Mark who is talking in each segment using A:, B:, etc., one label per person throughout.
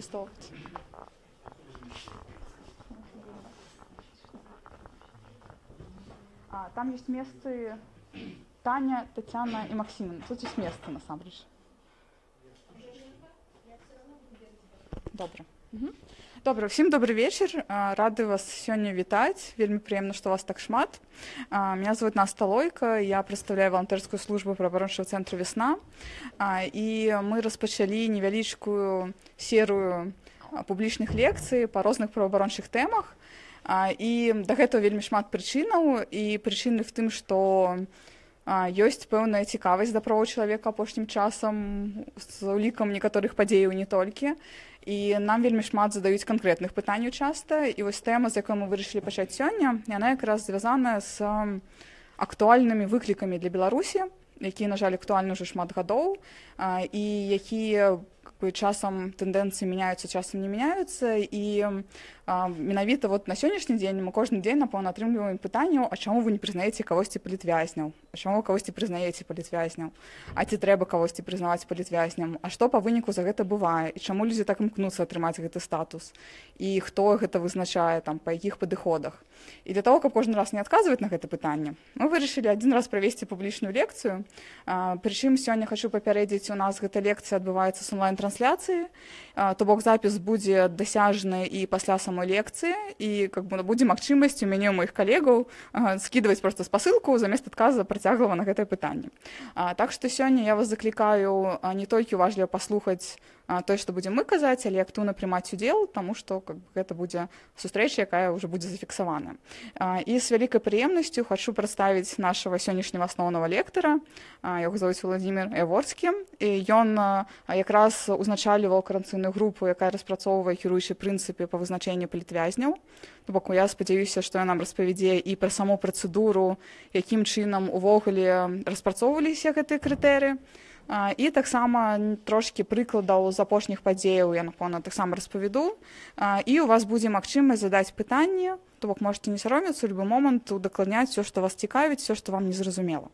A: выкарыстоўваць а, там есть месцы Таня, Татьяна и Максим. Тут есть место, насамрэч. Добра. Угу. Добра, всім добрый вечер. Рады вас сёння вітаць. Вельмі прыемна, што вас так шмат. Меня зовут Наста Лойка, я прадстаўляю валантэрскую службу праваабарончага цэнтра весна. І мы распачалі невялічкую серыю публічных лекцый па розных праваабарончых тэмах. І да гэтага вельмі шмат прычынаў і прычыны в тым, што ёсць пэўная цікавасць да правоў чалавека апошнім часам з улікам некаторых падзеяў не толькі і нам вельмі шмат задаюць канкрэтных пытанняў часта. І вось тэма з якой мы вырашылі пачаць сёння яна якраз звязаная з актуальнымі выклікамі для беларусі якія на жаль актуальны ўжо шмат гадоў і якія часам тэндэнцыі мяняюцца часам не мяняюцца. І менавіта вот на сённяшні дзень мы кожны дзень напэўна атрымліваем пытанняў а чаму вы не прызнаеце кагосьці палітвязняў чаму кагосьці прызнаеце палітвязняў а ці трэба кагосьці прызнаваць палітвязням а што па выніку за гэта бывае і чаму людзі так імкнуцца атрымаць гэты статус і хто гэта вызначае там па якіх падыходах. І для того каб кожны раз не адказваць на гэта пытанне мы вырашылі адзін раз правесці публічную лекцыю. Прычым сёння хочу папярэдзіць у нас гэта лекцыя адбываецца с онлайн-трансляцыі. То бок запіс будзе дасяжны і пасля самой самой лекцыі і как бы будзе магчымасць у мяне у моих калегаў скидываць просто спасылку замест адказа працяглава на гэтае пытанне так што сёння я вас заклікаю не толькі уважліва паслухаць тое што будзем мы казаць але актыўна прымаць удзел тому что как гэта будзе сустрэча якая уже будзе зафіксавана і з вялікай прыемнасцю хочу прадставіць нашего сённяшняго асноўнага лектара яго зовуць владимир эворскі і ён якраз узначаліваў каранцыйную групу якая распрацоўвае кіруючы прынцыпе па вызначэнню палітвязняў то бок я спадзяюся што я нам распавядзе і пра саму працэдуру якім чынам увогуле распрацоўваліся гэтыя крытэры і таксама трошки прыкладаў з апошніх падзеяў я напэўна таксама распавяду і у вас будзе магчымасць задаць пытанне то бок можете не саромецца любы момант удакладняць все што вас цікавіць все што вам незразумела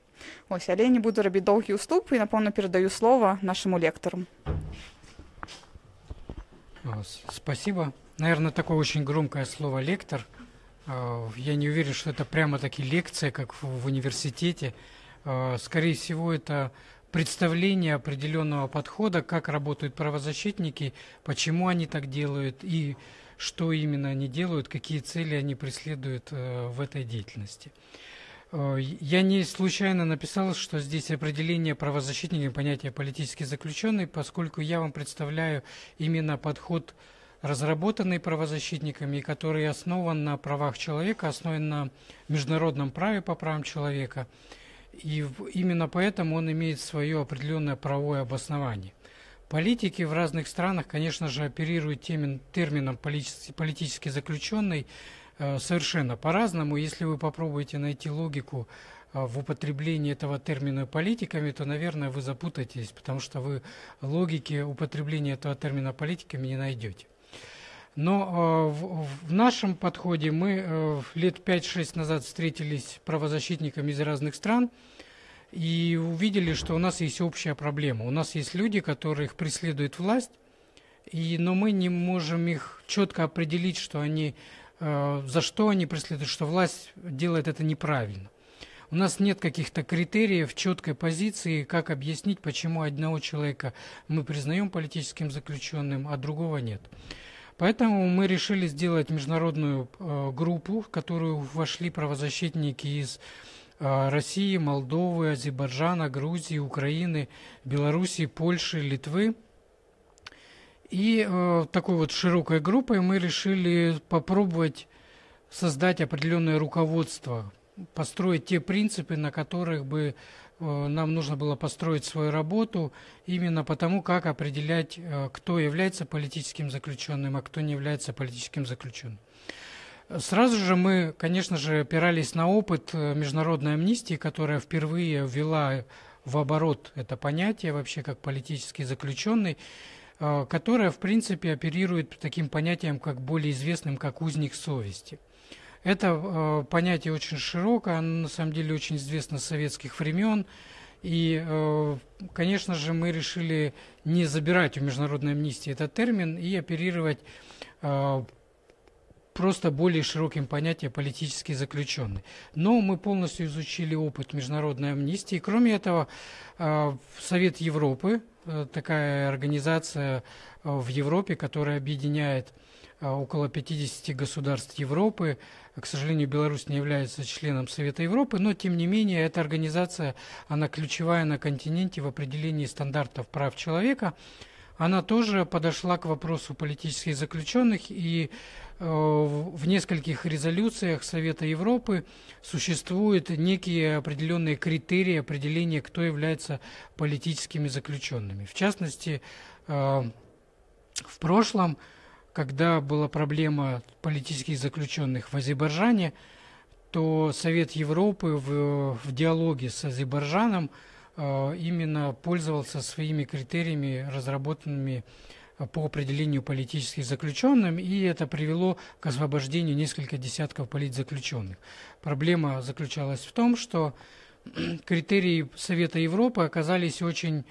A: ось але не буду рабіць доўгі ўступ і напэўна перадаю слова нашаму лектару
B: спасибо наверное такое очень громкое слово лектор я не уверен что это прямо таки лекция как в университете скорее всего это представление определенного подхода, как работают правозащитники, почему они так делают и что именно они делают, какие цели они преследуют э, в этой деятельности. Э, я не случайно написал, что здесь определение правозащитника понятия политически заключенный, поскольку я вам представляю именно подход, разработанный правозащитниками, который основан на правах человека, основан на международном праве по правам человека – и именно поэтому он имеет свое определенное правовое обоснование. Политики в разных странах, конечно же, оперируют тем, термином политически, политически заключенный э, совершенно по-разному. Если вы попробуете найти логику э, в употреблении этого термина политиками, то, наверное, вы запутаетесь, потому что вы логики употребления этого термина политиками не найдете. Но в, в нашем подходе мы э, лет 5-6 назад встретились правозащитниками из разных стран и увидели, что у нас есть общая проблема. У нас есть люди, которых преследует власть, и, но мы не можем их четко определить, что они, э, за что они преследуют, что власть делает это неправильно. У нас нет каких-то критериев, четкой позиции, как объяснить, почему одного человека мы признаем политическим заключенным, а другого нет. Поэтому мы решили сделать международную э, группу, в которую вошли правозащитники из э, России, Молдовы, Азербайджана, Грузии, Украины, Белоруссии, Польши, Литвы. И э, такой вот широкой группой мы решили попробовать создать определенное руководство, построить те принципы, на которых бы нам нужно было построить свою работу именно потому, как определять, э, кто является политическим заключенным, а кто не является политическим заключенным. Сразу же мы, конечно же, опирались на опыт э, международной амнистии, которая впервые ввела в оборот это понятие вообще как политический заключенный, которая, в принципе, оперирует таким понятием, как более известным, как узник совести. Это э, понятие очень широкое, оно на самом деле очень известно с советских времен. И, э, конечно же, мы решили не забирать у международной амнистии этот термин и оперировать э, просто более широким понятием политический заключенный. Но мы полностью изучили опыт международной амнистии. Кроме этого, э, Совет Европы, такая организация в Европе, которая объединяет около 50 государств Европы, к сожалению, Беларусь не является членом Совета Европы, но тем не менее эта организация, она ключевая на континенте в определении стандартов прав человека. Она тоже подошла к вопросу политических заключенных и э, в нескольких резолюциях Совета Европы существуют некие определенные критерии определения, кто является политическими заключенными. В частности, э, в прошлом когда была проблема политических заключенных в Азербайджане, то Совет Европы в, в диалоге с Азербайджаном э, именно пользовался своими критериями, разработанными э, по определению политических заключенных, и это привело к освобождению нескольких десятков политзаключенных. Проблема заключалась в том, что критерии Совета Европы оказались очень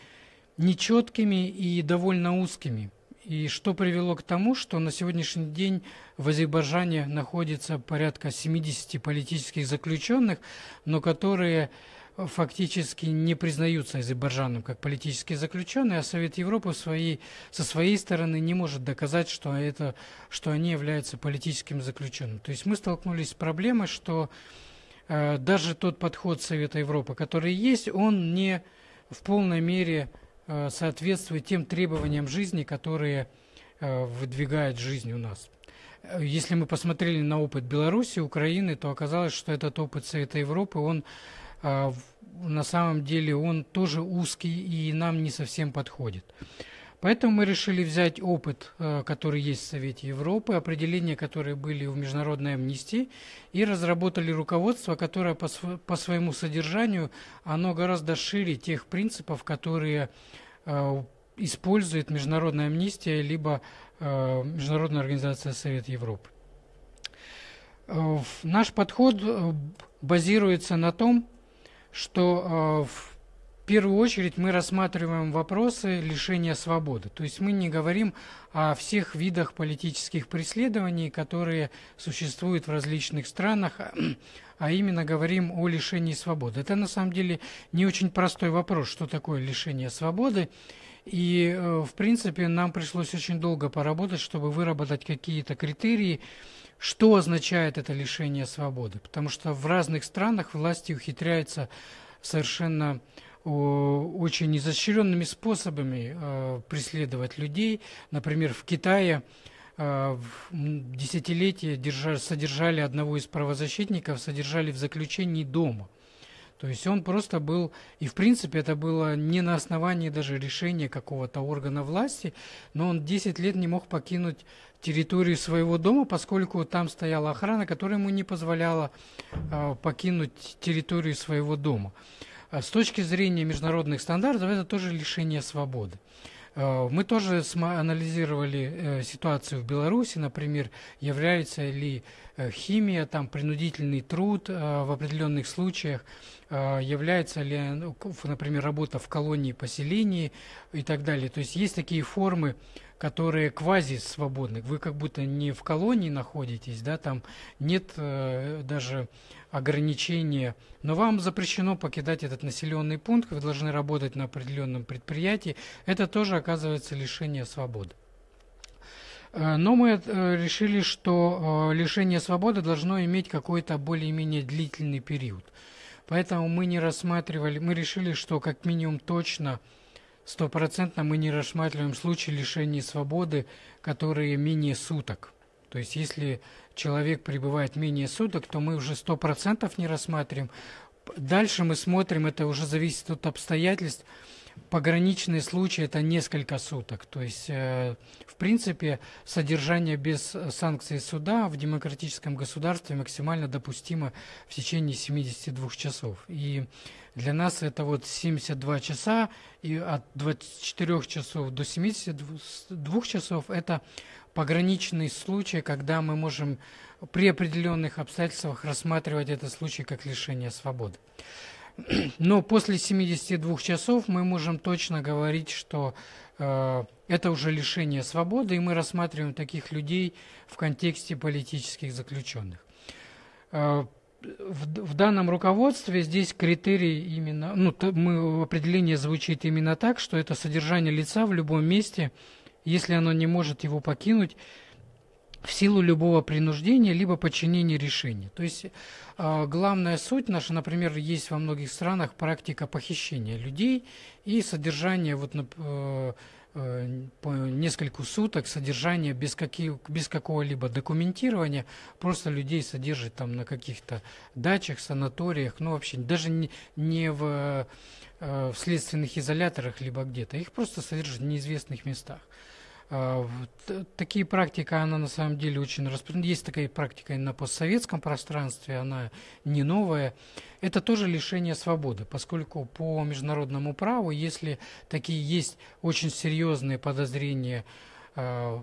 B: нечеткими и довольно узкими. И что привело к тому, что на сегодняшний день в Азербайджане находится порядка 70 политических заключенных, но которые фактически не признаются Азербайджаном как политические заключенные, а Совет Европы своей, со своей стороны не может доказать, что, это, что они являются политическим заключенным. То есть мы столкнулись с проблемой, что э, даже тот подход Совета Европы, который есть, он не в полной мере соответствует тем требованиям жизни, которые э, выдвигает жизнь у нас. Э, если мы посмотрели на опыт Беларуси, Украины, то оказалось, что этот опыт Совета Европы, он на самом деле он тоже узкий и нам не совсем подходит. Поэтому мы решили взять опыт, э, который есть в Совете Европы, определения, которые были в международной амнистии, и разработали руководство, которое по, своему содержанию, оно гораздо шире тех принципов, которые э, использует международная амнистия, либо э, Международная организация Совета Европы. Наш подход базируется на том, что э, в первую очередь мы рассматриваем вопросы лишения свободы. То есть мы не говорим о всех видах политических преследований, которые существуют в различных странах, а именно говорим о лишении свободы. Это на самом деле не очень простой вопрос, что такое лишение свободы. И, э, в принципе, нам пришлось очень долго поработать, чтобы выработать какие-то критерии, что означает это лишение свободы. Потому что в разных странах власти ухитряются совершенно очень изощренными способами э, преследовать людей. Например, в Китае э, десятилетия держали, содержали одного из правозащитников, содержали в заключении дома. То есть он просто был, и в принципе это было не на основании даже решения какого-то органа власти, но он 10 лет не мог покинуть территорию своего дома, поскольку там стояла охрана, которая ему не позволяла э, покинуть территорию своего дома. А с точки зрения международных стандартов это тоже лишение свободы. Э, мы тоже анализировали э, ситуацию в Беларуси, например, является ли химия, там, принудительный труд в определенных случаях, является ли, ну, например, работа в колонии, поселении и так далее. То есть есть такие формы, которые квази-свободны. Вы как будто не в колонии находитесь, да, там нет даже ограничения, но вам запрещено покидать этот населенный пункт, вы должны работать на определенном предприятии, это тоже оказывается лишение свободы. Э, но мы э, решили, что э, лишение свободы должно иметь какой-то более-менее длительный период. Поэтому мы не рассматривали, мы решили, что как минимум точно, стопроцентно мы не рассматриваем случаи лишения свободы, которые менее суток. То есть если человек пребывает менее суток, то мы уже сто не рассматриваем. Дальше мы смотрим, это уже зависит от обстоятельств. Пограничные случаи – это несколько суток. То есть, э, в принципе, содержание без санкций суда в демократическом государстве максимально допустимо в течение 72 часов. И для нас это вот 72 часа, и от 24 часов до 72 часов – это пограничный случай, когда мы можем при определенных обстоятельствах рассматривать этот случай как лишение свободы. Но после 72 часов мы можем точно говорить, что э, это уже лишение свободы, и мы рассматриваем таких людей в контексте политических заключенных. Э, в, в данном руководстве здесь критерий именно, ну, то, мы, определение звучит именно так, что это содержание лица в любом месте, если оно не может его покинуть, в силу любого принуждения либо подчинения решения. То есть э, главная суть наша, например, есть во многих странах практика похищения людей и содержание вот, э, э, по несколько суток содержания без, каких, без какого-либо документирования, просто людей содержат там на каких-то дачах, санаториях, ну вообще даже не, не в, э, в следственных изоляторах либо где-то, их просто содержат в неизвестных местах. А, такие практики, она на самом деле очень распространена. Есть такая практика и на постсоветском пространстве, она не новая. Это тоже лишение свободы, поскольку по международному праву, если такие есть очень серьезные подозрения э,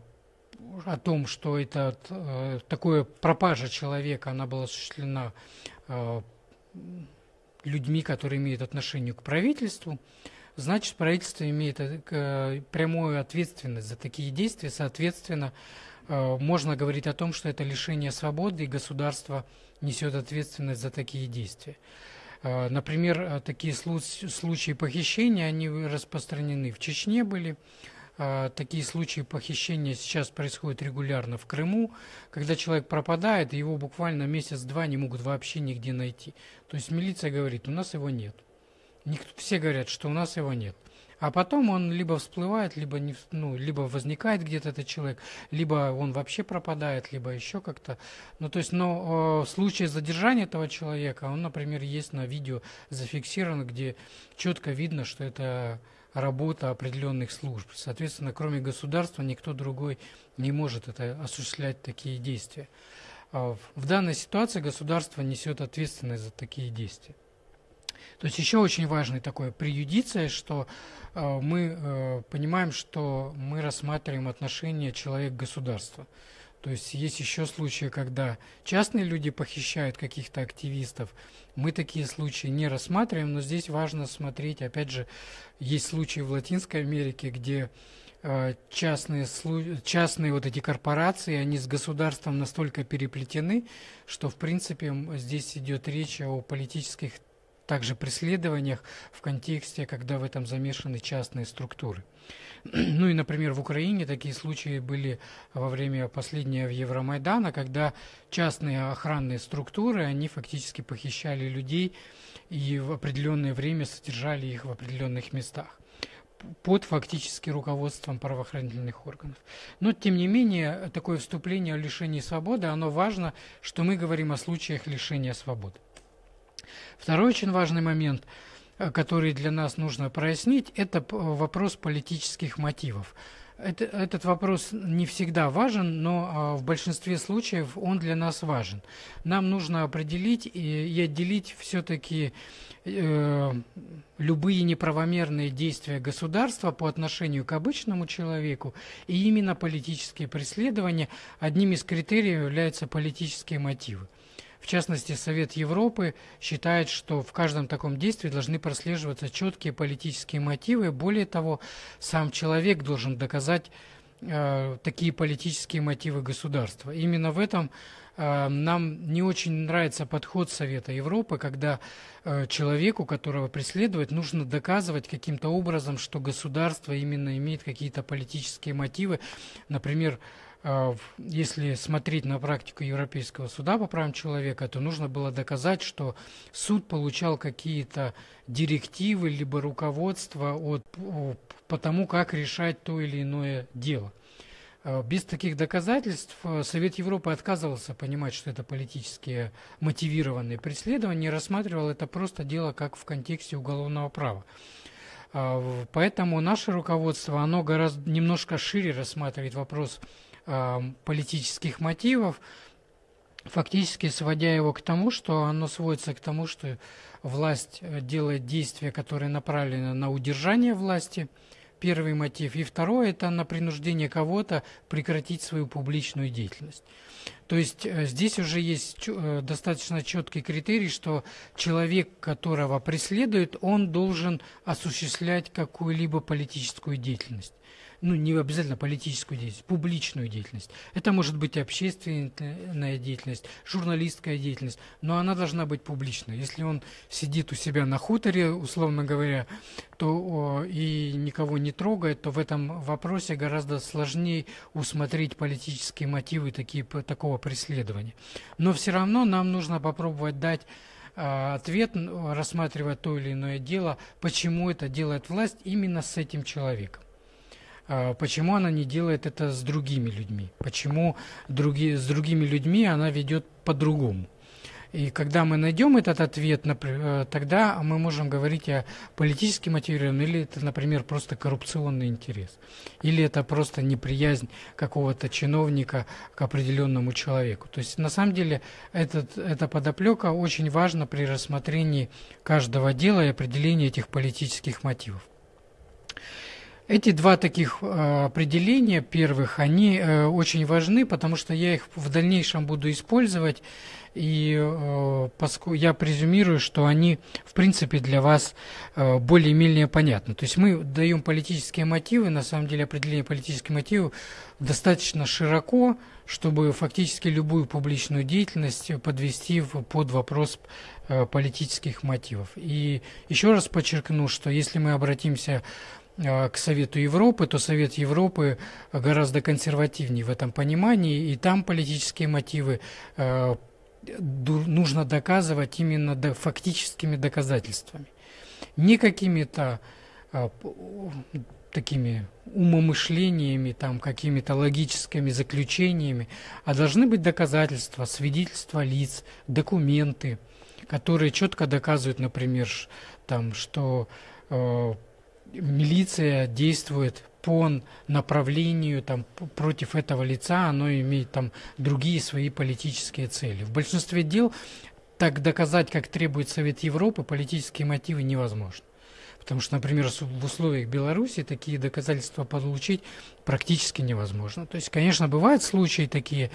B: о том, что это э, такое пропажа человека, она была осуществлена э, людьми, которые имеют отношение к правительству, значит правительство имеет э, прямую ответственность за такие действия, соответственно, э, можно говорить о том, что это лишение свободы, и государство несет ответственность за такие действия. Э, например, такие случаи похищения, они распространены в Чечне были, Такие случаи похищения сейчас происходят регулярно в Крыму, когда человек пропадает, его буквально месяц-два не могут вообще нигде найти. То есть милиция говорит, у нас его нет. Никто, все говорят, что у нас его нет. А потом он либо всплывает, либо, не, ну, либо возникает где-то этот человек, либо он вообще пропадает, либо еще как-то. Ну, то есть, но э, случай задержания этого человека, он, например, есть на видео зафиксирован, где четко видно, что это работа определенных служб. Соответственно, кроме государства, никто другой не может это осуществлять такие действия. А в данной ситуации государство несет ответственность за такие действия. То есть еще очень важный такой преюдиция, что э, мы э, понимаем, что мы рассматриваем отношения человек-государства. То есть есть еще случаи, когда частные люди похищают каких-то активистов. Мы такие случаи не рассматриваем, но здесь важно смотреть, опять же, есть случаи в Латинской Америке, где э, частные, частные вот эти корпорации, они с государством настолько переплетены, что, в принципе, здесь идет речь о политических также преследованиях в контексте, когда в этом замешаны частные структуры. Ну и, например, в Украине такие случаи были во время последнего Евромайдана, когда частные охранные структуры, они фактически похищали людей и в определенное время содержали их в определенных местах под фактически руководством правоохранительных органов. Но, тем не менее, такое вступление о лишении свободы, оно важно, что мы говорим о случаях лишения свободы. Второй очень важный момент, э, который для нас нужно прояснить, это вопрос политических мотивов. Это, этот вопрос не всегда важен, но а, в большинстве случаев он для нас важен. Нам нужно определить и, и отделить все-таки э, любые неправомерные действия государства по отношению к обычному человеку и именно политические преследования. Одним из критериев являются политические мотивы. В частности, Совет Европы считает, что в каждом таком действии должны прослеживаться четкие политические мотивы. Более того, сам человек должен доказать э, такие политические мотивы государства. Именно в этом э, нам не очень нравится подход Совета Европы, когда э, человеку, которого преследуют, нужно доказывать каким-то образом, что государство именно имеет какие-то политические мотивы. Например, а, если смотреть на практику Европейского суда по правам человека, то нужно было доказать, что суд получал какие-то директивы либо руководство от, по тому, как решать то или иное дело. А, без таких доказательств э, Совет Европы отказывался понимать, что это политически мотивированные преследования, рассматривал это просто дело как в контексте уголовного права. А, поэтому наше руководство, оно гораздо немножко шире рассматривает вопрос политических мотивов, фактически сводя его к тому, что оно сводится к тому, что власть э, делает действия, которые направлены на удержание власти, первый мотив. И второй – это на принуждение кого-то прекратить свою публичную деятельность. То есть э, здесь уже есть э, достаточно четкий критерий, что человек, которого преследуют, он должен осуществлять какую-либо политическую деятельность ну, не обязательно политическую деятельность, публичную деятельность. Это может быть общественная деятельность, журналистская деятельность, но она должна быть публичной. Если он сидит у себя на хуторе, условно говоря, то и никого не трогает, то в этом вопросе гораздо сложнее усмотреть политические мотивы такие, такого преследования. Но все равно нам нужно попробовать дать а, ответ, рассматривая то или иное дело, почему это делает власть именно с этим человеком. А, почему она не делает это с другими людьми? Почему други, с другими людьми она ведет по-другому? И когда мы найдем этот ответ, э, тогда мы можем говорить о политически мотивированном, или это, например, просто коррупционный интерес, или это просто неприязнь какого-то чиновника к определенному человеку. То есть, на самом деле, этот, эта подоплека очень важна при рассмотрении каждого дела и определении этих политических мотивов. Эти два таких э, определения первых, они э, очень важны, потому что я их в дальнейшем буду использовать, и э, я презюмирую, что они, в принципе, для вас э, более-менее понятны. То есть мы даем политические мотивы, на самом деле определение политических мотивов достаточно широко, чтобы фактически любую публичную деятельность подвести под вопрос политических мотивов. И еще раз подчеркну, что если мы обратимся к Совету Европы, то Совет Европы гораздо консервативнее в этом понимании, и там политические мотивы э, нужно доказывать именно фактическими доказательствами. Не какими-то э, такими умомышлениями, там, какими-то логическими заключениями, а должны быть доказательства, свидетельства лиц, документы, которые четко доказывают, например, там, что э, милиция действует по направлению там, против этого лица, оно имеет там другие свои политические цели. В большинстве дел так доказать, как требует Совет Европы, политические мотивы невозможно. Потому что, например, в условиях Беларуси такие доказательства получить практически невозможно. То есть, конечно, бывают случаи такие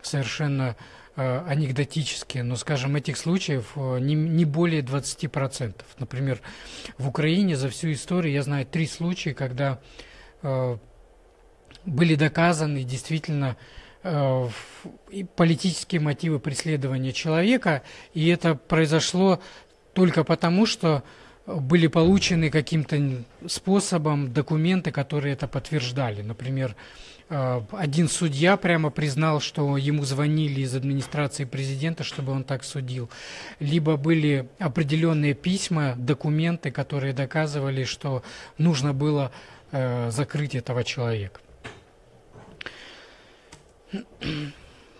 B: совершенно анекдотические, но, скажем, этих случаев э, не, не более 20%. Например, в Украине за всю историю я знаю три случая, когда э, были доказаны действительно э, политические мотивы преследования человека, и это произошло только потому, что были получены каким-то способом документы, которые это подтверждали. Например, э, один судья прямо признал, что ему звонили из администрации президента, чтобы он так судил. Либо были определенные письма, документы, которые доказывали, что нужно было э, закрыть этого человека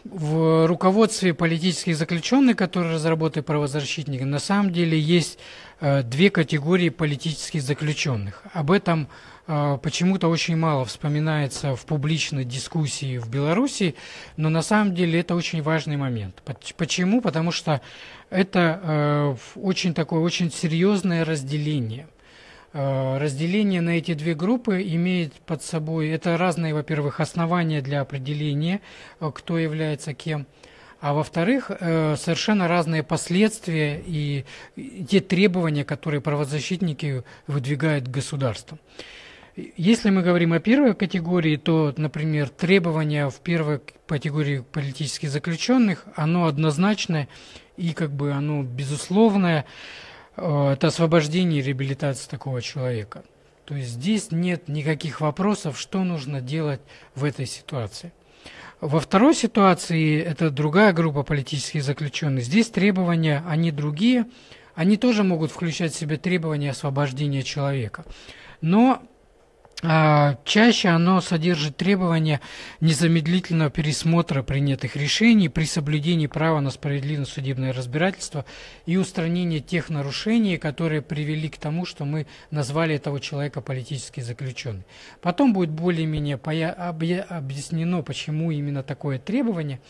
B: в руководстве политических заключенных, которые разработали правозащитники, на самом деле есть э, две категории политических заключенных. Об этом э, почему-то очень мало вспоминается в публичной дискуссии в Беларуси, но на самом деле это очень важный момент. Почему? Потому что это э, очень такое очень серьезное разделение – Э, разделение на эти две группы имеет под собой, это разные, во-первых, основания для определения, э, кто является кем, а во-вторых, совершенно разные последствия и те требования, которые правозащитники выдвигают к государству. Если мы говорим о первой категории, то, например, требования в первой категории политических заключенных, оно однозначное и как бы оно безусловное. Э, это освобождение и реабилитация такого человека. То есть здесь нет никаких вопросов, что нужно делать в этой ситуации. Во второй ситуации, это другая группа политических заключенных, здесь требования, они другие, они тоже могут включать в себя требования освобождения человека. Но чаще оно содержит требования незамедлительного пересмотра принятых решений при соблюдении права на справедливое судебное разбирательство и устранение тех нарушений, которые привели к тому, что мы назвали этого человека политически заключенным. Потом будет более-менее объяснено, почему именно такое требование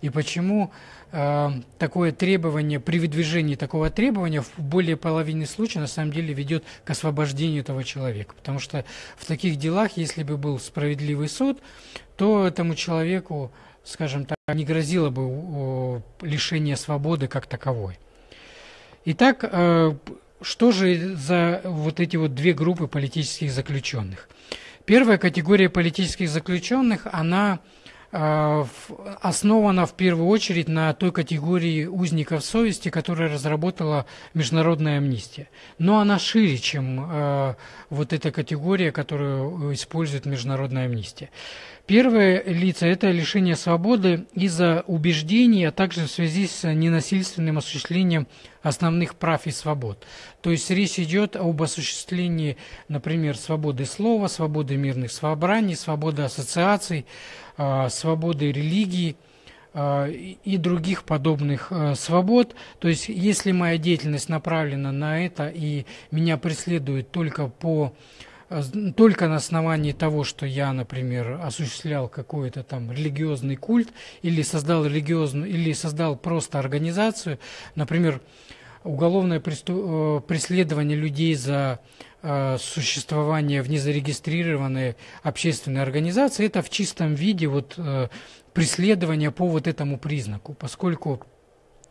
B: и почему э, такое требование, при выдвижении такого требования в более половине случаев на самом деле ведет к освобождению этого человека. Потому что в таких делах, если бы был справедливый суд, то этому человеку, скажем так, не грозило бы лишение свободы как таковой. Итак, э, что же за вот эти вот две группы политических заключенных? Первая категория политических заключенных, она основана в первую очередь на той категории узников совести, которую разработала Международная амнистия. Но она шире, чем э, вот эта категория, которую использует Международная амнистия. Первое лица – это лишение свободы из-за убеждений, а также в связи с ненасильственным осуществлением основных прав и свобод. То есть речь идет об осуществлении, например, свободы слова, свободы мирных собраний, свободы ассоциаций, а, свободы религии а, и других подобных а, свобод. То есть если моя деятельность направлена на это и меня преследуют только по только на основании того, что я, например, осуществлял какой-то там религиозный культ или создал религиозную, или создал просто организацию, например, уголовное э, преследование людей за э, существование в незарегистрированной общественной организации, это в чистом виде вот э, преследование по вот этому признаку, поскольку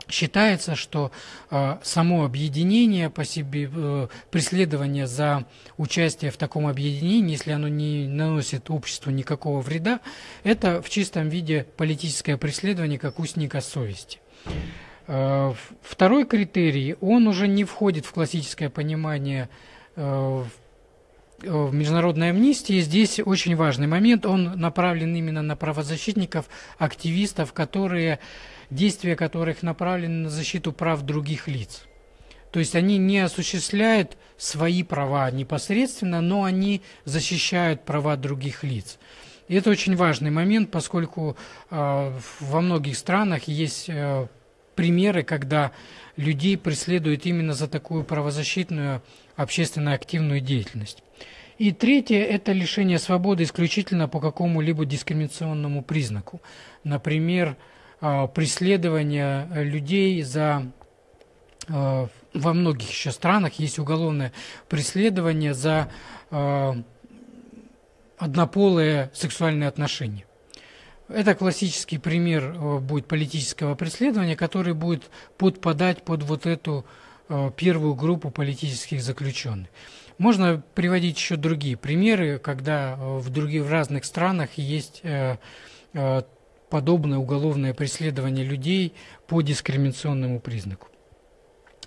B: Считается, что э, само объединение по себе, э, преследование за участие в таком объединении, если оно не наносит обществу никакого вреда, это в чистом виде политическое преследование как устника совести. Э, второй критерий, он уже не входит в классическое понимание э, в международной амнистии здесь очень важный момент. Он направлен именно на правозащитников, активистов, которые действия которых направлены на защиту прав других лиц. То есть они не осуществляют свои права непосредственно, но они защищают права других лиц. И это очень важный момент, поскольку э, во многих странах есть э, примеры, когда людей преследуют именно за такую правозащитную общественно активную деятельность. И третье – это лишение свободы исключительно по какому-либо дискриминационному признаку. Например, а, преследования людей за а, во многих еще странах есть уголовное преследование за а, однополые сексуальные отношения. Это классический пример будет политического преследования, который будет подпадать под вот эту первую группу политических заключенных. Можно приводить еще другие примеры, когда в других в разных странах есть подобное уголовное преследование людей по дискриминационному признаку.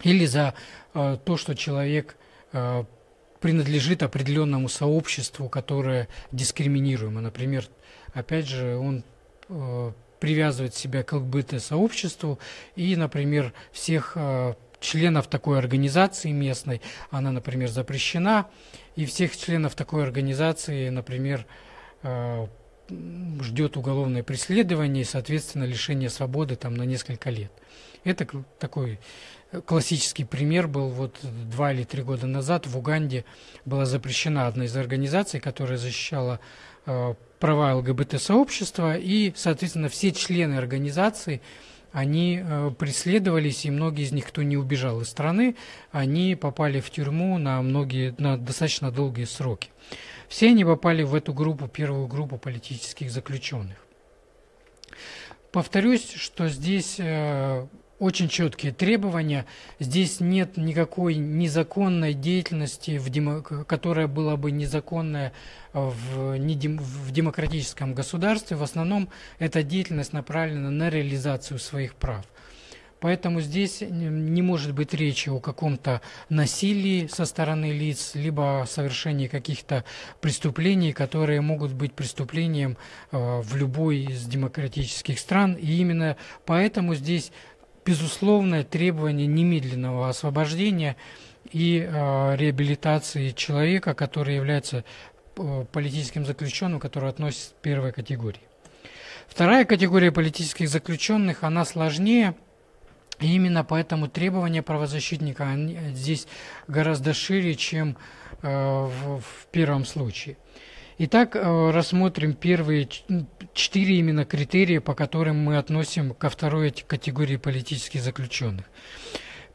B: Или за э, то, что человек э, принадлежит определенному сообществу, которое дискриминируемо. Например, опять же, он э, привязывает себя к ЛГБТ-сообществу и, например, всех э, членов такой организации местной, она, например, запрещена, и всех членов такой организации, например, э, ждет уголовное преследование и, соответственно, лишение свободы там на несколько лет. Это такой э, классический пример был вот два или три года назад в Уганде была запрещена одна из организаций, которая защищала э, права ЛГБТ-сообщества, и, соответственно, все члены организации, они э, преследовались, и многие из них, кто не убежал из страны, они попали в тюрьму на многие, на достаточно долгие сроки. Все они попали в эту группу, первую группу политических заключенных. Повторюсь, что здесь э, очень четкие требования. Здесь нет никакой незаконной деятельности, в демо, которая была бы незаконная в, в демократическом государстве. В основном эта деятельность направлена на реализацию своих прав. Поэтому здесь не может быть речи о каком-то насилии со стороны лиц, либо о совершении каких-то преступлений, которые могут быть преступлением э, в любой из демократических стран. И именно поэтому здесь безусловное требование немедленного освобождения и э, реабилитации человека, который является э, политическим заключенным, который относится к первой категории. Вторая категория политических заключенных, она сложнее – и именно поэтому требования правозащитника они здесь гораздо шире, чем э, в, в первом случае. Итак, э, рассмотрим первые четыре именно критерия, по которым мы относим ко второй категории политических заключенных.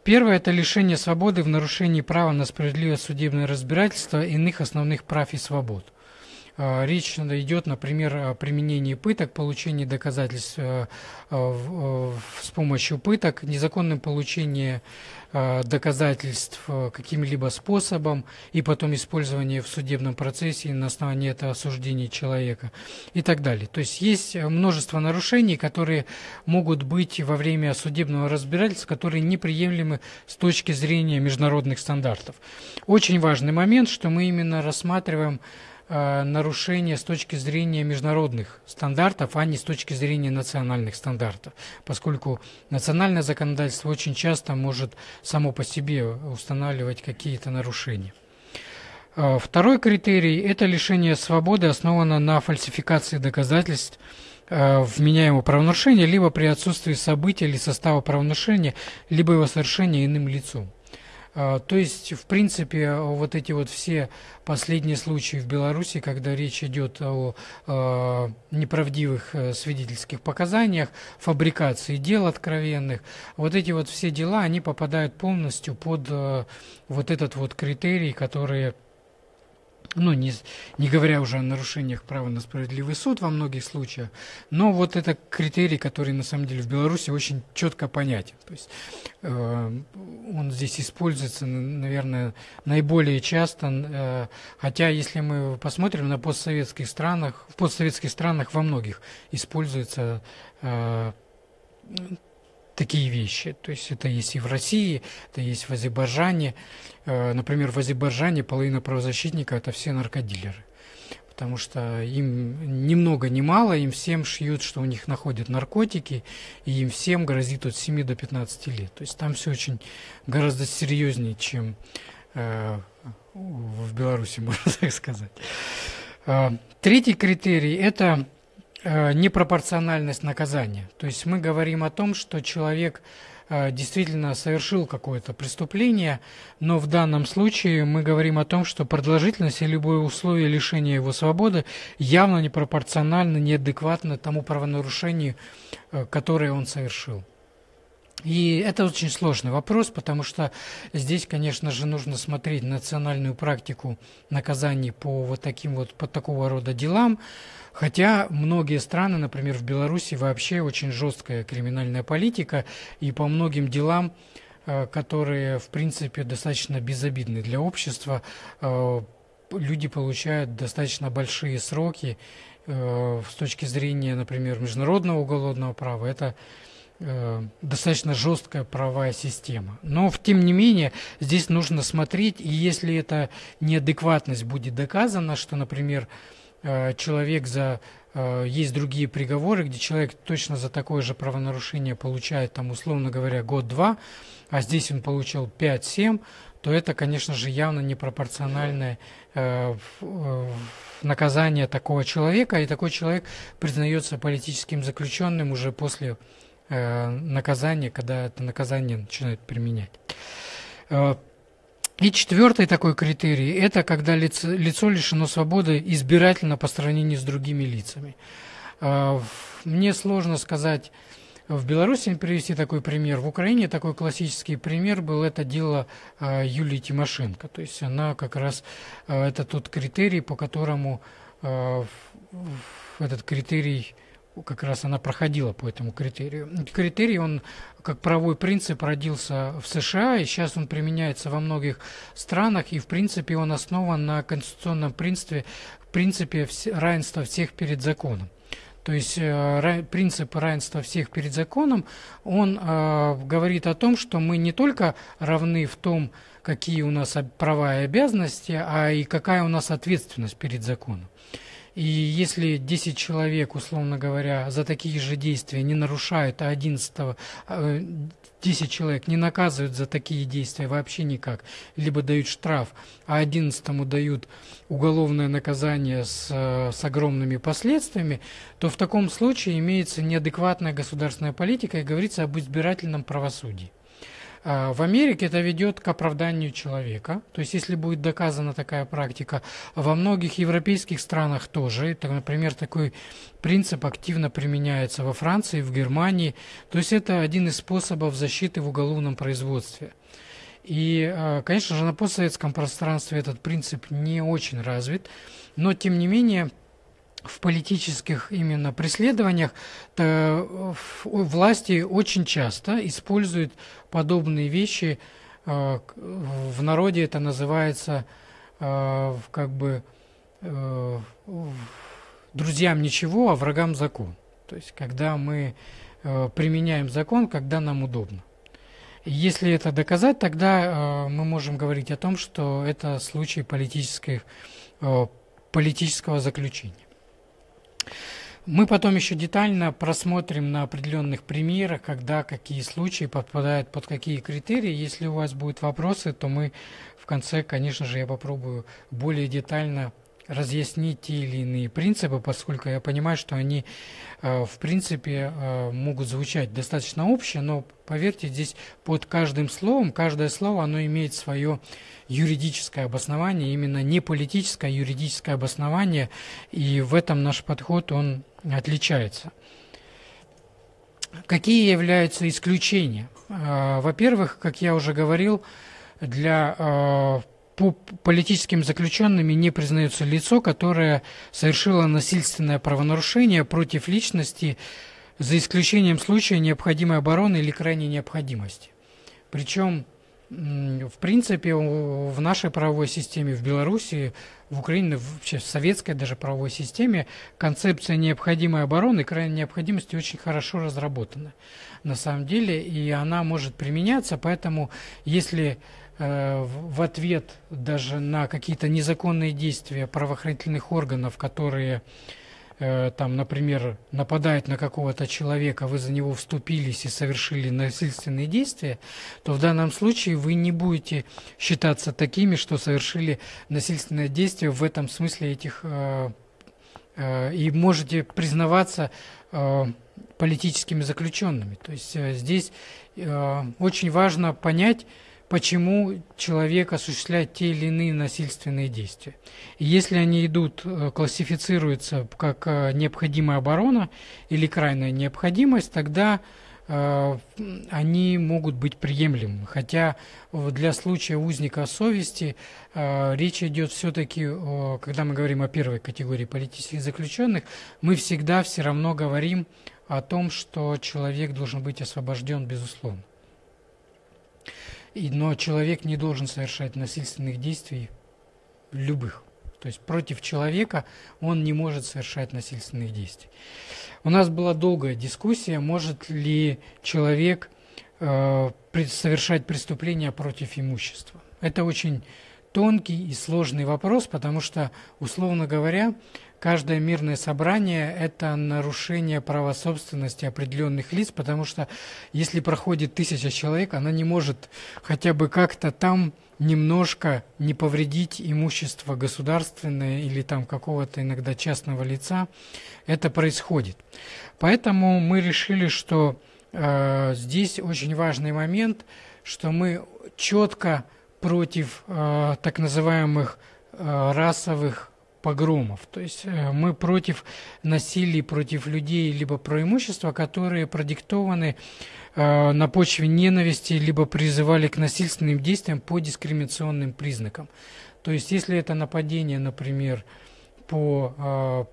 B: Первое – это лишение свободы в нарушении права на справедливое судебное разбирательство иных основных прав и свобод – Речь идет, например, о применении пыток, получении доказательств с помощью пыток, незаконном получении Э, доказательств э, каким-либо способом и потом использование в судебном процессе на основании этого осуждения человека и так далее. То есть есть множество нарушений, которые могут быть во время судебного разбирательства, которые неприемлемы с точки зрения международных стандартов. Очень важный момент, что мы именно рассматриваем Э, нарушения с точки зрения международных стандартов, а не с точки зрения национальных стандартов, поскольку национальное законодательство очень часто может само по себе устанавливать какие-то нарушения. Э, второй критерий – это лишение свободы, основано на фальсификации доказательств э, вменяемого правонарушения, либо при отсутствии событий или состава правонарушения, либо его совершения иным лицом. А, то есть, в принципе, вот эти вот все последние случаи в Беларуси, когда речь идет о, о неправдивых э, свидетельских показаниях, фабрикации дел откровенных, вот эти вот все дела, они попадают полностью под э, вот этот вот критерий, который ну, не, не говоря уже о нарушениях права на справедливый суд во многих случаях, но вот это критерий, который на самом деле в Беларуси очень четко понятен. То есть э, он здесь используется, наверное, наиболее часто, э, хотя если мы посмотрим на постсоветских странах, в постсоветских странах во многих используется э, такие вещи. То есть это есть и в России, это есть в Азербайджане. Э, например, в Азербайджане половина правозащитников – это все наркодилеры. Потому что им ни много ни мало, им всем шьют, что у них находят наркотики, и им всем грозит от 7 до 15 лет. То есть там все очень гораздо серьезнее, чем э, в Беларуси, можно так сказать. Э, третий критерий – это непропорциональность наказания. То есть мы говорим о том, что человек э, действительно совершил какое-то преступление, но в данном случае мы говорим о том, что продолжительность и любое условие лишения его свободы явно непропорционально, неадекватно тому правонарушению, э, которое он совершил. И это очень сложный вопрос, потому что здесь, конечно же, нужно смотреть национальную практику наказаний по вот таким вот, по такого рода делам, Хотя многие страны, например, в Беларуси вообще очень жесткая криминальная политика, и по многим делам, э, которые, в принципе, достаточно безобидны для общества, э, люди получают достаточно большие сроки э, с точки зрения, например, международного уголовного права. Это достаточно жесткая правовая система. Но, тем не менее, здесь нужно смотреть, и если эта неадекватность будет доказана, что, например, Э, человек за... Э, есть другие приговоры, где человек точно за такое же правонарушение получает, там, условно говоря, год-два, а здесь он получил 5-7, то это, конечно же, явно непропорциональное э, наказание такого человека, и такой человек признается политическим заключенным уже после наказания, когда это наказание начинают применять. И четвертый такой критерий – это когда лицо, лицо лишено свободы избирательно по сравнению с другими лицами. А, мне сложно сказать, в Беларуси привести такой пример. В Украине такой классический пример был это дело Юлии Тимошенко. То есть она как раз, это тот критерий, по которому этот критерий как раз она проходила по этому критерию. Критерий, он как правовой принцип родился в США, и сейчас он применяется во многих странах, и в принципе он основан на конституционном принципе, принципе равенства всех перед законом. То есть э, принцип равенства всех перед законом, он э, говорит о том, что мы не только равны в том, какие у нас права и обязанности, а и какая у нас ответственность перед законом. И если 10 человек, условно говоря, за такие же действия не нарушают, а 11 10 э, человек не наказывают за такие действия вообще никак, либо дают штраф, а 11 дают уголовное наказание с, э, с огромными последствиями, то в таком случае имеется неадекватная государственная политика и говорится об избирательном правосудии. А, в Америке это ведет к оправданию человека. То есть, если будет доказана такая практика, во многих европейских странах тоже. Это, например, такой принцип активно применяется во Франции, в Германии. То есть, это один из способов защиты в уголовном производстве. И, э, конечно же, на постсоветском пространстве этот принцип не очень развит, но, тем не менее, в политических именно преследованиях власти очень часто используют подобные вещи. Э, в народе это называется э, как бы друзьям ничего, а врагам закон. То есть, когда мы применяем закон, когда нам удобно. Если это доказать, тогда э, мы можем говорить о том, что это случай э, политического заключения. Мы потом еще детально просмотрим на определенных примерах, когда какие случаи подпадают под какие критерии. Если у вас будут вопросы, то мы в конце, конечно же, я попробую более детально разъяснить те или иные принципы, поскольку я понимаю, что они, э, в принципе, э, могут звучать достаточно общие, но, поверьте, здесь под каждым словом, каждое слово, оно имеет свое юридическое обоснование, именно не политическое, а юридическое обоснование, и в этом наш подход, он отличается. Какие являются исключения? Э, во-первых, как я уже говорил, для по политическим заключенными не признается лицо, которое совершило насильственное правонарушение против личности за исключением случая необходимой обороны или крайней необходимости. Причем, в принципе, в нашей правовой системе, в Беларуси, в Украине, вообще в советской даже правовой системе концепция необходимой обороны и крайней необходимости очень хорошо разработана на самом деле, и она может применяться, поэтому если Э, в ответ даже на какие-то незаконные действия правоохранительных органов, которые э, там, например, нападают на какого-то человека, вы за него вступились и совершили насильственные действия, то в данном случае вы не будете считаться такими, что совершили насильственное действие в этом смысле этих э, и можете признаваться политическими заключенными. То есть здесь очень важно понять, почему человек осуществляет те или иные насильственные действия. И если они идут, э, классифицируются как э, необходимая оборона или крайняя необходимость, тогда э, они могут быть приемлемы. Хотя для случая узника совести речь идет все-таки, когда мы говорим о первой категории политических заключенных, мы всегда все равно говорим о том, что человек должен быть освобожден безусловно. Но человек не должен совершать насильственных действий любых. То есть против человека он не может совершать насильственных действий. У нас была долгая дискуссия, может ли человек э, совершать преступления против имущества. Это очень тонкий и сложный вопрос, потому что, условно говоря, каждое мирное собрание – это нарушение права собственности определенных лиц, потому что если проходит тысяча человек, она не может хотя бы как-то там немножко не повредить имущество государственное или там какого-то иногда частного лица. Это происходит. Поэтому мы решили, что э, здесь очень важный момент, что мы четко против э, так называемых э, расовых погромов. То есть э, мы против насилия против людей, либо про имущество, которые продиктованы э, на почве ненависти, либо призывали к насильственным действиям по дискриминационным признакам. То есть если это нападение, например, по э,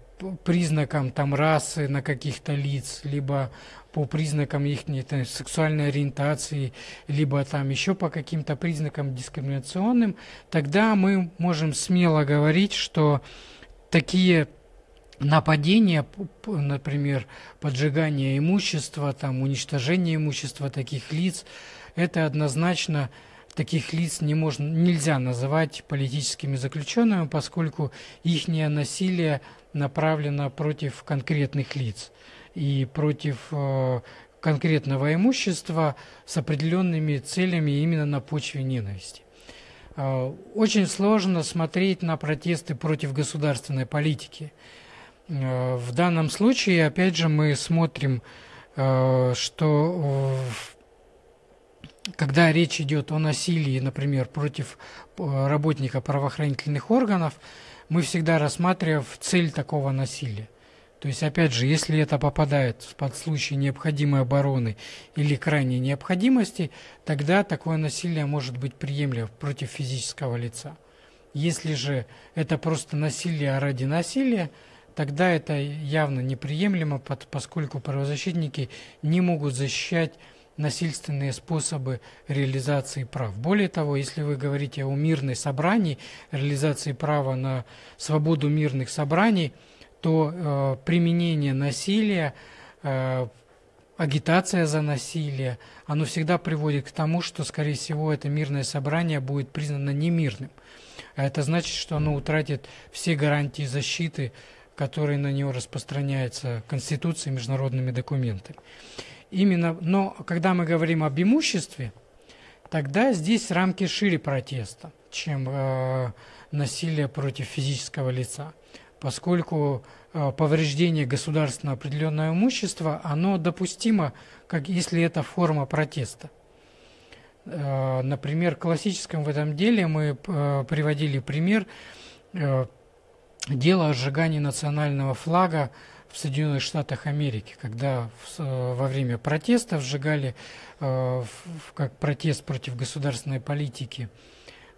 B: признакам там расы на каких-то лиц, либо по признакам их там, сексуальной ориентации, либо там еще по каким-то признакам дискриминационным, тогда мы можем смело говорить, что такие нападения, например, поджигание имущества, там, уничтожение имущества таких лиц, это однозначно таких лиц не можно, нельзя называть политическими заключенными, поскольку их насилие направлено против конкретных лиц и против э, конкретного имущества с определенными целями именно на почве ненависти. Э, очень сложно смотреть на протесты против государственной политики. Э, в данном случае, опять же, мы смотрим, что когда речь идет о насилии, например, против работника правоохранительных органов, мы всегда рассматриваем цель такого насилия. То есть, опять же, если это попадает под случай необходимой обороны или крайней необходимости, тогда такое насилие может быть приемлемо против физического лица. Если же это просто насилие ради насилия, тогда это явно неприемлемо, поскольку правозащитники не могут защищать насильственные способы реализации прав. Более того, если вы говорите о мирной собрании, реализации права на свободу мирных собраний, то э, применение насилия, э, агитация за насилие, оно всегда приводит к тому, что, скорее всего, это мирное собрание будет признано немирным. А это значит, что оно утратит все гарантии защиты, которые на него распространяются Конституцией и международными документами. Именно, но когда мы говорим об имуществе, тогда здесь рамки шире протеста, чем э, насилие против физического лица, поскольку э, повреждение государственного определенного имущества, оно допустимо, как если это форма протеста. Э, например, классическом в этом деле мы э, приводили пример э, дела о сжигании национального флага в Соединенных Штатах Америки, когда во время протеста сжигали как протест против государственной политики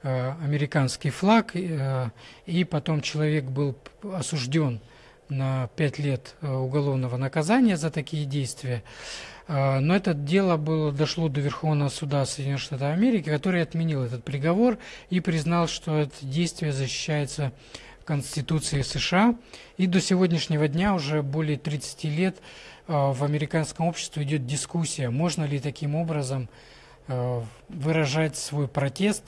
B: американский флаг, и потом человек был осужден на пять лет уголовного наказания за такие действия. Но это дело было, дошло до Верховного суда Соединенных Штатов Америки, который отменил этот приговор и признал, что это действие защищается Конституцией США. И до сегодняшнего дня, уже более 30 лет, а, в американском обществе идет дискуссия, можно ли таким образом а, выражать свой протест.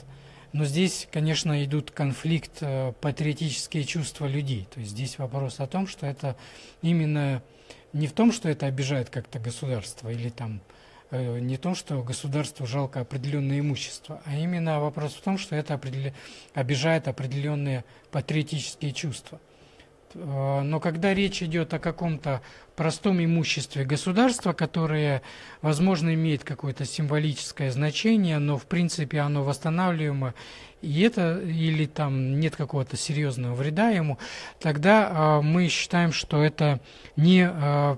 B: Но здесь, конечно, идут конфликт, патриотические чувства людей. То есть здесь вопрос о том, что это именно не в том, что это обижает как-то государство или там э, не в том, что государству жалко определенное имущество, а именно вопрос в том, что это определя... обижает определенные патриотические чувства. Э, но когда речь идет о каком-то простом имуществе государства, которое, возможно, имеет какое-то символическое значение, но в принципе оно восстанавливаемо, и это или там нет какого-то серьезного вреда ему, тогда э, мы считаем, что это не э,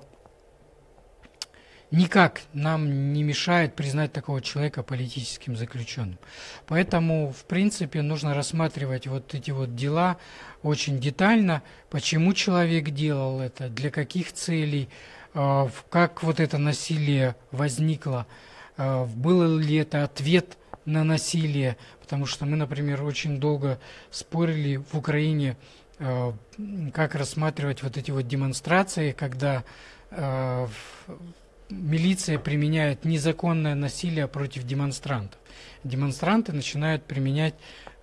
B: никак нам не мешает признать такого человека политическим заключенным. Поэтому, в принципе, нужно рассматривать вот эти вот дела очень детально, почему человек делал это, для каких целей, э, как вот это насилие возникло, э, был ли это ответ на насилие, потому что мы, например, очень долго спорили в Украине, э, как рассматривать вот эти вот демонстрации, когда милиция применяет незаконное насилие против демонстрантов. Демонстранты начинают применять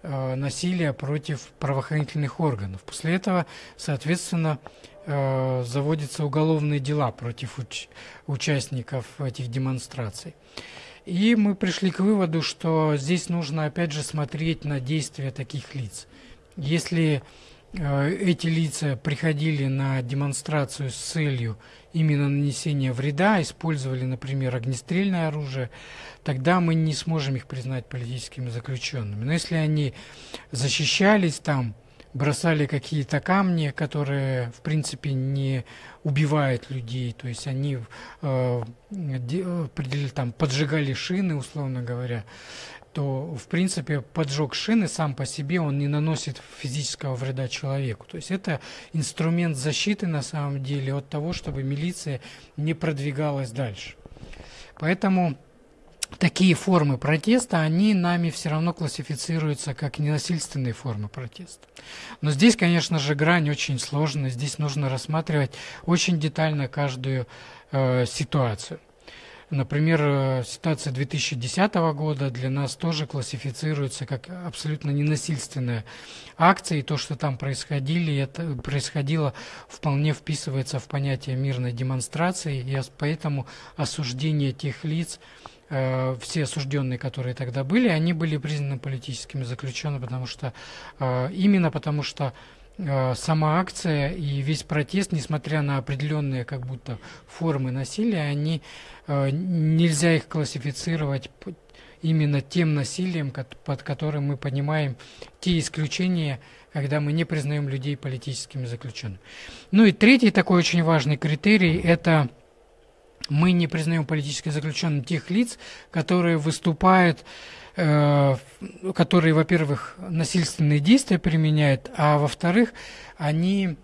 B: э, насилие против правоохранительных органов. После этого, соответственно, э, заводятся уголовные дела против уч участников этих демонстраций. И мы пришли к выводу, что здесь нужно опять же смотреть на действия таких лиц. Если эти лица приходили на демонстрацию с целью именно нанесения вреда, использовали, например, огнестрельное оружие, тогда мы не сможем их признать политическими заключенными. Но если они защищались там, бросали какие-то камни, которые, в принципе, не убивают людей, то есть они э, э там, поджигали шины, условно говоря, то, в принципе, поджог шины сам по себе, он не наносит физического вреда человеку. То есть это инструмент защиты, на самом деле, от того, чтобы милиция не продвигалась дальше. Поэтому такие формы протеста, они нами все равно классифицируются как ненасильственные формы протеста. Но здесь, конечно же, грань очень сложная. Здесь нужно рассматривать очень детально каждую э, ситуацию. Например, э, ситуация 2010 года для нас тоже классифицируется как абсолютно ненасильственная акция, и то, что там происходили, это происходило, вполне вписывается в понятие мирной демонстрации, и поэтому осуждение тех лиц, э, все осужденные, которые тогда были, они были признаны политическими заключенными, потому что э, именно потому что сама акция и весь протест, несмотря на определенные как будто формы насилия, они э, нельзя их классифицировать именно тем насилием, под которым мы понимаем те исключения, когда мы не признаем людей политическими заключенными. Ну и третий такой очень важный критерий – это мы не признаем политически заключенными тех лиц, которые выступают, э, которые, во-первых, насильственные действия применяют, а во-вторых, они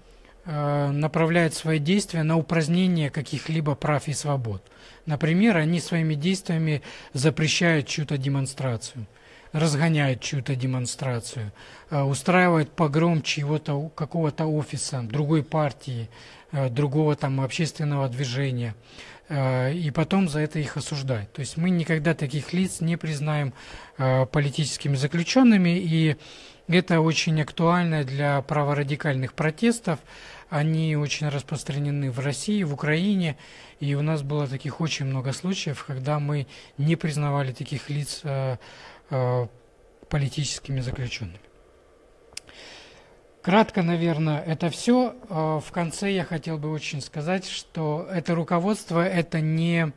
B: э, направляют свои действия на упразднение каких-либо прав и свобод. Например, они своими действиями запрещают чью-то демонстрацию, разгоняют чью-то демонстрацию, э, устраивают погром чьего-то какого-то офиса, другой партии, э, другого там общественного движения – Э, и потом за это их осуждать. То есть мы никогда таких лиц не признаем э, политическими заключенными, и это очень актуально для праворадикальных протестов. Они очень распространены в России, в Украине, и у нас было таких очень много случаев, когда мы не признавали таких лиц э, политическими заключенными. Кратко, наверное, это все. А, в конце я хотел бы очень сказать, что это руководство – это не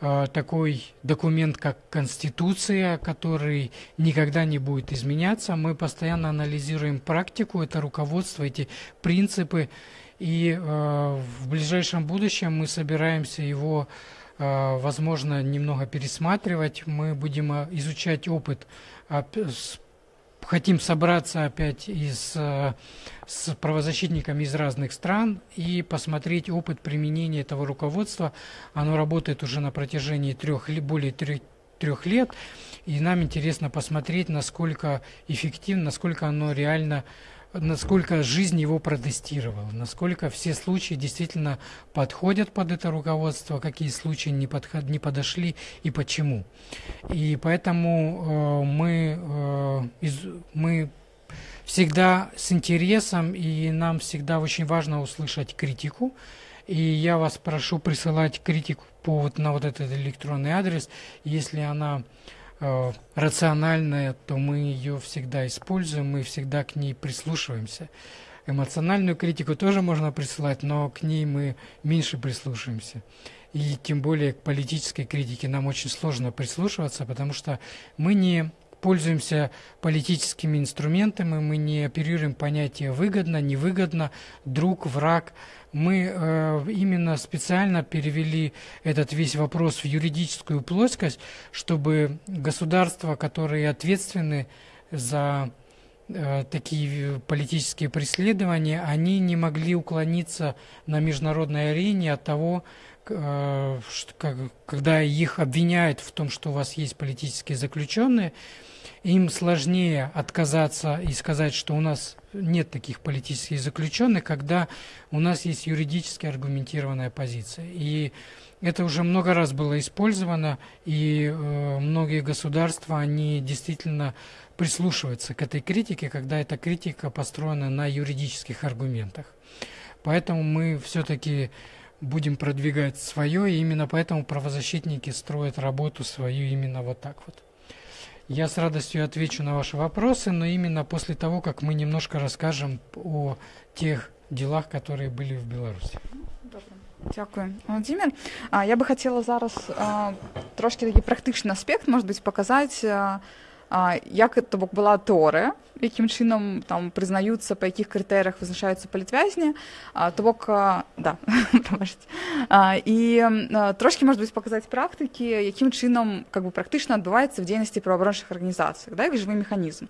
B: а, такой документ, как Конституция, который никогда не будет изменяться. Мы постоянно анализируем практику, это руководство, эти принципы, и э, в ближайшем будущем мы собираемся его, возможно, немного пересматривать. Мы будем изучать опыт хотим собраться опять из, э, с правозащитниками из разных стран и посмотреть опыт применения этого руководства. Оно работает уже на протяжении трех, более трех, трех лет, и нам интересно посмотреть, насколько эффективно, насколько оно реально насколько жизнь его протестировала, насколько все случаи действительно подходят под это руководство, какие случаи не, подход, не подошли и почему. И поэтому э, мы, э, из, мы всегда с интересом, и нам всегда очень важно услышать критику. И я вас прошу присылать критику по, на вот этот электронный адрес, если она рациональная, то мы ее всегда используем, мы всегда к ней прислушиваемся. Эмоциональную критику тоже можно присылать, но к ней мы меньше прислушиваемся. И тем более к политической критике нам очень сложно прислушиваться, потому что мы не пользуемся политическими инструментами, мы не оперируем понятие выгодно, невыгодно, друг, враг. Мы э, именно специально перевели этот весь вопрос в юридическую плоскость, чтобы государства, которые ответственны за э, такие политические преследования, они не могли уклониться на международной арене от того, когда их обвиняют в том, что у вас есть политические заключенные, им сложнее отказаться и сказать, что у нас нет таких политических заключенных, когда у нас есть юридически аргументированная позиция. И это уже много раз было использовано, и э, многие государства, они действительно прислушиваются к этой критике, когда эта критика построена на юридических аргументах. Поэтому мы все-таки будем продвигать свое, и именно поэтому правозащитники строят работу свою именно вот так вот. Я с радостью отвечу на ваши вопросы, но именно после того, как мы немножко расскажем о тех делах, которые были в Беларуси.
A: Дякую, Володимир. Я би хотіла зараз трошки такий практичний аспект, може бути, показати, як то була теорія якім чынам там прызнаюцца па якіх крытэрах вызначаюцца палітвязні то бок да і трошки может быть паказаць практыкі якім чынам как бы практычна адбываецца в дзейнасці праваабарончых арганізацый да як жывы механізм.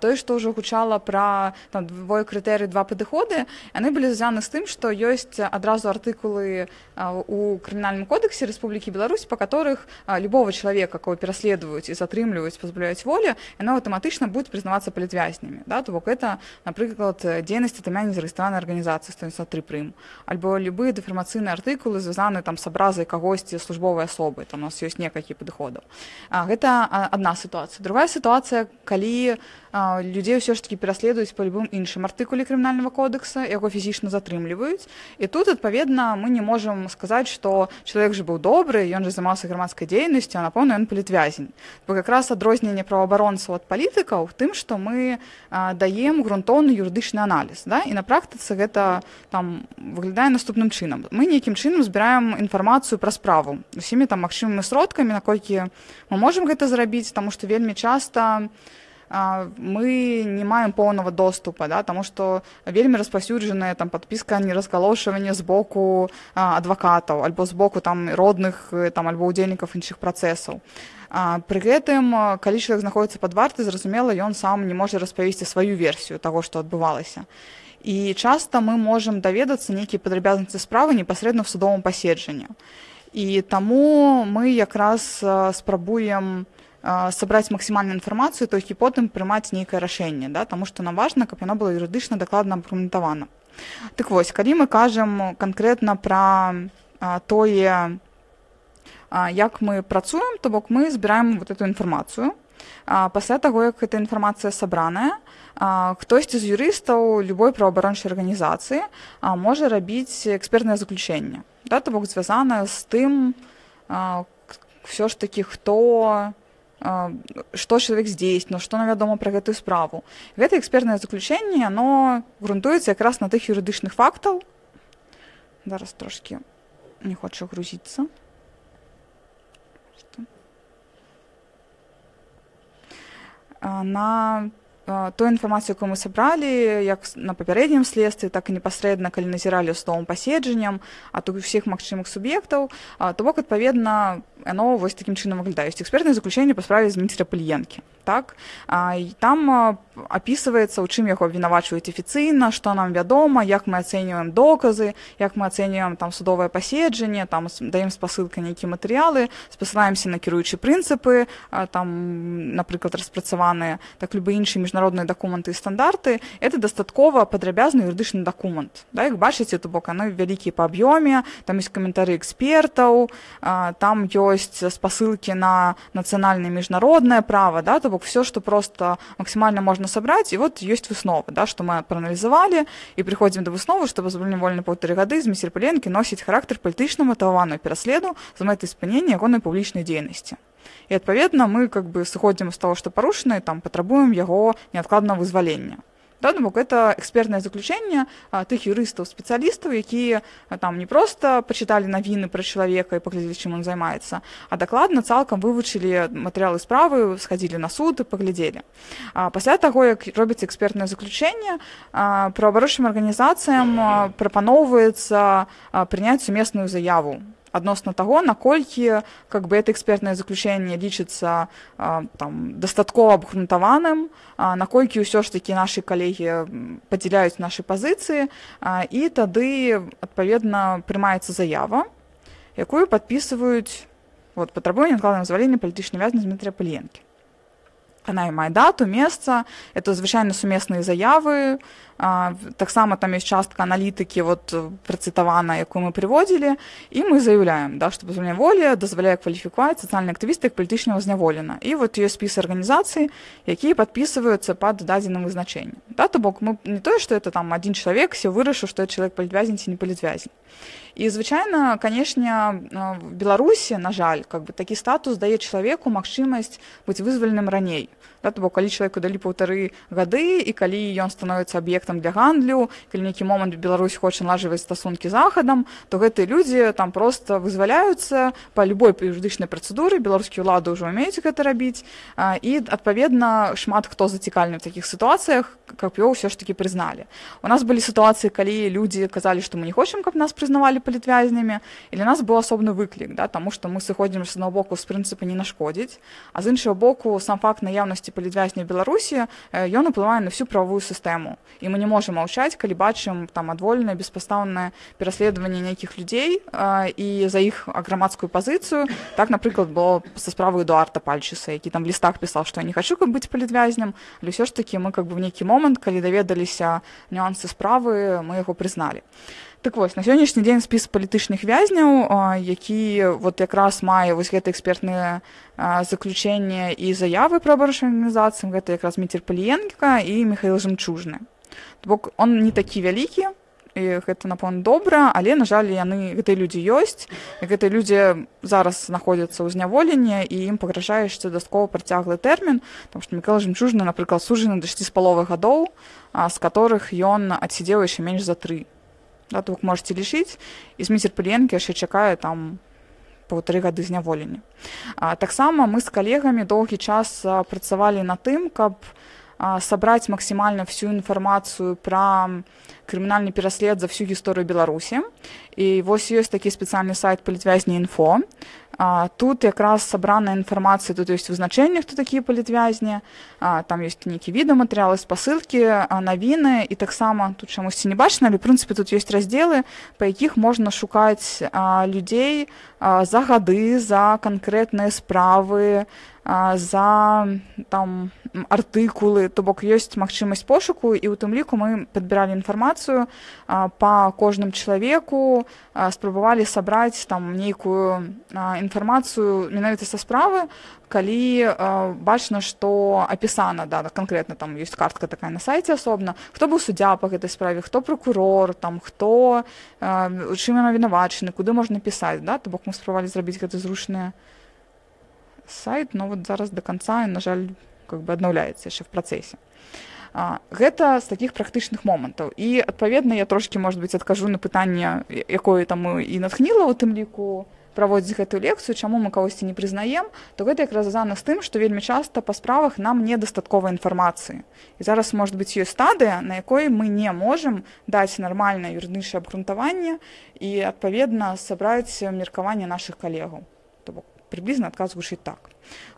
A: Тое што ўжо гучала пра там двое крытэры два падыходы яны былі звязаны з тым што ёсць адразу артыкулы у крымінальным кодексе Рэспублікі Беларусь па которых любого чалавека кого пераследуюць і затрымліваюць пазбавляюць волі яно аўтаматычна будуць прызнавацца палітвязні вязнями да то бок это напрыклад дзейнасць тымяне зарэгістраванай арганізацыі 193 прым альбо любыя дэфармацыйныя артыкулы звязаны там с абразай кагосьці службовай асобы там у нас ёсць некалькі падыходаў гэта одна сітуацыя другая сітуацыя калі людзей ўсё ж таки пераследуюць по любым іншым артыкуле крымінального кодекса яго фізічна затрымліваюць і тут адпаведна мы не можем сказаць что чалавек же быў добры ён же займаўся грамадскай дзейнасцю а напэўна ён палітвязень бо как раз адрозненне права праваабаронцаў ад палітыкаў тым што мы а, даем грунтоўны юрыдычны аналіз да? і на практыцы гэта там выглядае наступным чынам мы нейкім чынам збіраем інфармацыю пра справу усімі там магчымымі сродкамі наколькі мы можемм гэта зрабіць таму што вельмі часта мы не маем поўнага доступа да таму што вельмі распаўсюджаная там подпіска не раскалошванне з боку адвакатаў альбо з боку там родных там альбо удзельнікаў іншых працэсаў пры гэтым калі чалавек знаходіцца пад варты зразумела ён сам не можа распавесці сваю версію таго што адбывалася. І часта мы можемм даведацца нейкія падрабязнасці справы непасрэдна в судовым паседжанні. І таму мы якраз спрабуем сабраць максімальную інфармацыю толькі потым прымаць нейкае рашэнне да таму што нам важна каб яно было юрыдычна дакладна абгрунтавана. Так вось калі мы кажам канкрэтна пра тое як мы працуем то бок мы збіраем вот эту інфармацыю. Пасля таго як эта інфармацыя сабраная хтосьці з юрыстаў любой праваабарончай арганізацыі можа рабіць экспертнае заключэнне. Да то бок звязана з тым все ж таки хто што чалавек здзейсніў што нам вядома пра гэтую справу. Гэта экспертнае заключэнне оно грунтуецца якраз на тых юрыдычных фактаў. Зараз трошки не хоча грузіцца на ту інфармацыю якую мы сабралі як на папярэднім следстве так і непасрэдна калі назіралі судовым паседжаннем а то усіх магчымых суб'ектаў то бок адпаведна яно вось такім чынам выглядаюць экспертнае заключэнне па справе зміцера пальенкі так а, там опісваецца у чым яго абвінавачваюць афіцыйна што нам вядома як мы ацэньваем доказы як мы ацэньваем там судовае паседжанне там даем спасылка нейкія матэрыялы спасылаемся на кіруючы прынцыпы а, там напрыклад распрацаваныя так любы іншыя міжнародныя дакументы і стандарты это дастаткова падрабязны юрыдычны дакумент да як бачыце то бок яны вялікія па аб'ёме там ёсць каментары экспертаў а, там ёсць спасылкі на нацыянальнае міжнароднае права да то бок все что просто максимально можно собрать и вот есть выснова да что мы проаналізавалі і приходим до высновы что пазбавленне вольны полторы гады з місерпаленкі носіць характар палітычна матаваную пераследу за мэтай спынення ягонай публічнай дзейнасці і адпаведна мы как бы сыходзім з того что парушаны там патрабуем яго неадкладна вызвалення да, ну, бок это экспертнае заключэнне тых юрыстаў спецыялістаў якія там не проста пачыталі навіны пра чалавека і паглядзелі чым он займаецца а дакладна цалкам вывучылі матэрыялы справы схадзілі на суд і паглядзелі пасля таго як робіцца экспертнае заключэнне праваабарончым арганізацыям прапаноўваецца прыняць сумесную заяву адносна таго наколькі как бы это экспертнае заключэнне лічыцца там дастаткова абгрунтаваным наколькі ўсё ж такі нашы калегі падзяляюць нашы пазіцыі і тады адпаведна прымаецца заява якую падпісваюць вот патрабуе адкладнае звалення палітычнай вязні Дмітрия паленкі она і мае дату месца это звычайна сумесныя заявы таксама там ёсць частка аналітыкі вот працытавана якую мы прыводзілі і мы заяўляем да што пазваля волі дазваляе кваліфікаваць сацыяльны актывісты як палітычнага зняволена і вот ёсць спіс арганізацый якія падпісваюцца пад дадзеным вызначэннем да то бок мы не тое што это там адзін чалавек все вырашыў што чалавек палітвязень ці не палітвязень і звычайна канешне беларусі на жаль как бы такі статус дае чалавеку магчымасць быць вызваленым раней Да, то бок калі чалавеку далі паўтары гады і калі ён становіцца аб'ектам для гандлю калі нейкі момант Беларусь хоча налажваць стасункі захадам то гэтыя людзі там просто вызваляюцца по любой юрыдычнай працэдуры беларускія ўлады ўжо умеюць гэта рабіць а, і адпаведна шмат хто зацікальны в такіх сітуацыях каб его ўсё ж таки прызналі. У нас былі сітуацыі калі людзі казалі што мы не хочам каб нас прызнавалі палітвязнямі і для нас быў асобны выклік да таму што мы сыходзім з аднаго боку з прынцыпа не нашкодзіць а з іншага боку сам факт наяўнасці палітвязня беларусі ён уплывае на всю правовую сістэму і мы не можем маўчаць калі бачым там адвольнае беспастаўнае пераследаванне нейкіх людзей і за іх грамадскую пазіцыю так напрыклад было са справы эдуарда пальчыса які там лістах пісаў што я не хочу каб быць палітвязням але ўсё ж таки мы как бы в нейкі момант калі даведаліся нюансы справы мы яго прызналі Так вось на сённяшні дзень спіс палітычных вязняў які вот якраз мае вось гэта экспертнае заключэнне і заявы пра абарушэння арганізацыям гэта якраз міцер паліенка і михаил жемчужны. Бок он не такі вялікі і гэта напэўна добра але на жаль яны гэтыя людзі ёсць гэтыя людзі зараз знаходзяцца ў зняволенні і ім пагражае яшчэ дастаткова працяглы тэрмін там што мікал жемчужны напрыклад сужаны да 6 з паловы гадоў з которых ён адсидзеў яшчэ менш за тры да, то вы можете лічыць і зміцер паленкі яшчэ чакае там паўтары гады зняволення таксама мы з калегамі доўгі час працавалі на тым каб сабраць максімальна всю інфармацыю пра крымінальны пераслед за всю гісторыю беларусі і вось ёсць такі спецыяльны сайт палітвязні інфо А, тут якраз сабраная інфармацыя тут ёсць вызначэнне хто такія палітвязні там ёсць нейкі відэаматэрыялы спасылкі навіны і таксама тут чамусьці не бачна але прынцыпе тут ёсць раздзелы па якіх можна шукаць а, людзей а, за гады за канкрэтныя справы за там артыкулы то бок ёсць магчымасць пошуку і ў тым ліку мы падбіралі інфармацыю па кожным чалавеку спрабавалі сабраць там нейкую інфармацыю менавіта са справы калі бачна што апісана да канкрэтна там ёсць картка такая на сайце асобна хто быў суддзя па гэтай справе хто прокурор там хто чым яна вінавачаны куды можна пісаць да то бок мы спрабавалі зрабіць гэта зручныя сайт но вот зараз до конца на жаль как бы аднаўляецца яшчэ в працэсе гэта з таких практычных момантаў і адпаведна я трошки может быть адкажу на пытанне якое там і натхніла у тым ліку праводзіць гэтую лекцыю чаму мы кагосьці не прызнаем то гэта якраз звязана з тым што вельмі часта па справах нам недастаткова інфармацыі і зараз может быть ёсць стадыя на якой мы не можемм даць нармальнае юрыдычнае абгрунтаванне і адпаведна сабраць меркаванне наших калегаў то бок приблизна адказ гучыць так.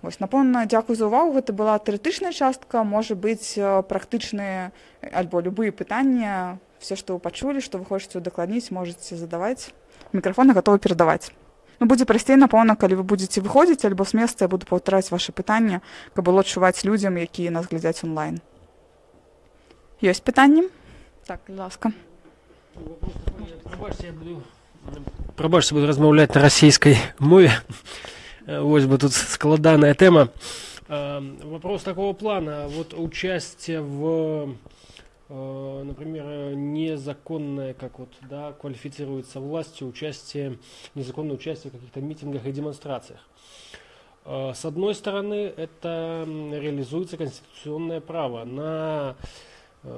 A: Вось напэўна дзякую за ўвагу гэта была тэарэтычная частка можа быць практычныя альбо любые пытанні все што вы пачулі што вы хочаце удакладніць можете задаваць мікрафоны готовы перадаваць ну будзе прасцей напэўна калі вы будетеце выходзіць альбо з месца я буду паўтараць ваше пытанне каб было адчуваць людзям якія нас глядзяць онлайн. Ёсць пытанні так ласка.
C: Прабачце буду размаўляць на расійскай мове Вось бы тут складаная тема. Вопрос такого плана. Вот участие в, например, незаконное, как вот, да, квалифицируется властью, участие, незаконное участие в каких-то митингах и демонстрациях. С одной стороны, это реализуется конституционное право на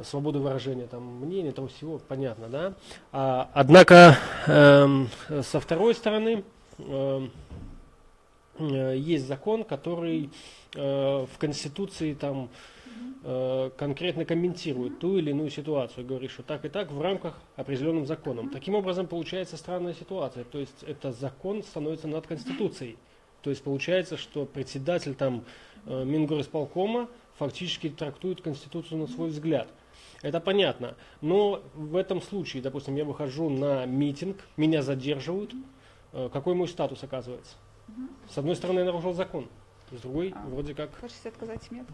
C: свободу выражения там, мнения, того всего, понятно, да? А, однако, э, со второй стороны, э, Э, есть закон, который э, в Конституции там э, конкретно комментирует ту или иную ситуацию, говорит, что так и так в рамках определенным законом. Таким образом, получается странная ситуация. То есть, это закон становится над Конституцией. То есть, получается, что председатель там Мингорисполкома фактически трактует Конституцию на свой взгляд. Это понятно. Но в этом случае, допустим, я выхожу на митинг, меня задерживают, какой мой статус оказывается? С одной стороны, я нарушил закон, с другой, а, вроде как...
A: Хочете отказать мне?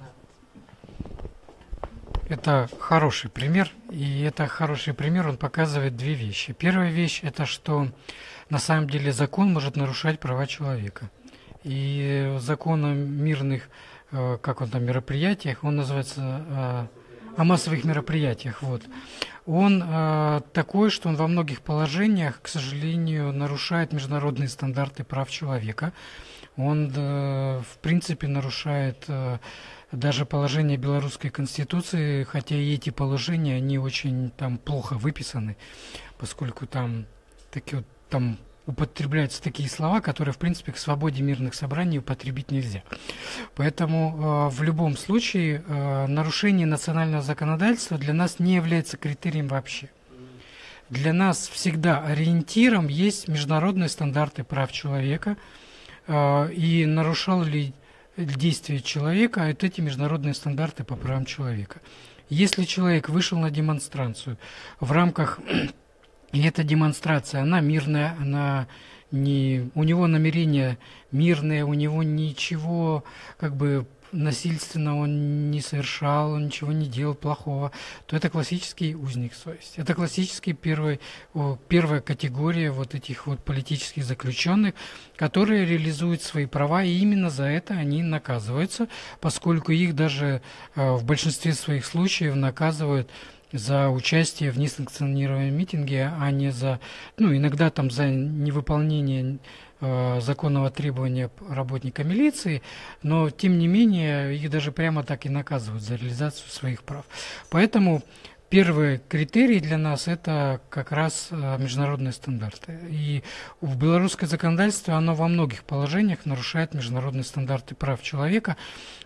B: Это хороший пример, и это хороший пример, он показывает две вещи. Первая вещь – это что на самом деле закон может нарушать права человека. И закон о мирных, э, как он там, мероприятиях, он называется э, о массовых мероприятиях, вот он э, такой, что он во многих положениях, к сожалению, нарушает международные стандарты прав человека. Он, э, в принципе, нарушает э, даже положение белорусской конституции, хотя и эти положения, они очень там плохо выписаны, поскольку там такие вот там употребляются такие слова, которые, в принципе, к свободе мирных собраний употребить нельзя. Поэтому э, в любом случае э, нарушение национального законодательства для нас не является критерием вообще. Для нас всегда ориентиром есть международные стандарты прав человека, э, и нарушал ли действие человека вот эти международные стандарты по правам человека. Если человек вышел на демонстрацию в рамках и эта демонстрация, она мирная, она не, у него намерение мирное, у него ничего как бы насильственно он не совершал, он ничего не делал плохого, то это классический узник совести. Это классический первый, первая категория вот этих вот политических заключенных, которые реализуют свои права, и именно за это они наказываются, поскольку их даже э, в большинстве своих случаев наказывают за участие в несанкционированном митинге, а не за, ну, иногда там за невыполнение э, законного требования работника милиции, но тем не менее их даже прямо так и наказывают за реализацию своих прав. Поэтому Первый критерий для нас – это как раз э, международные стандарты. И в белорусское законодательство оно во многих положениях нарушает международные стандарты прав человека.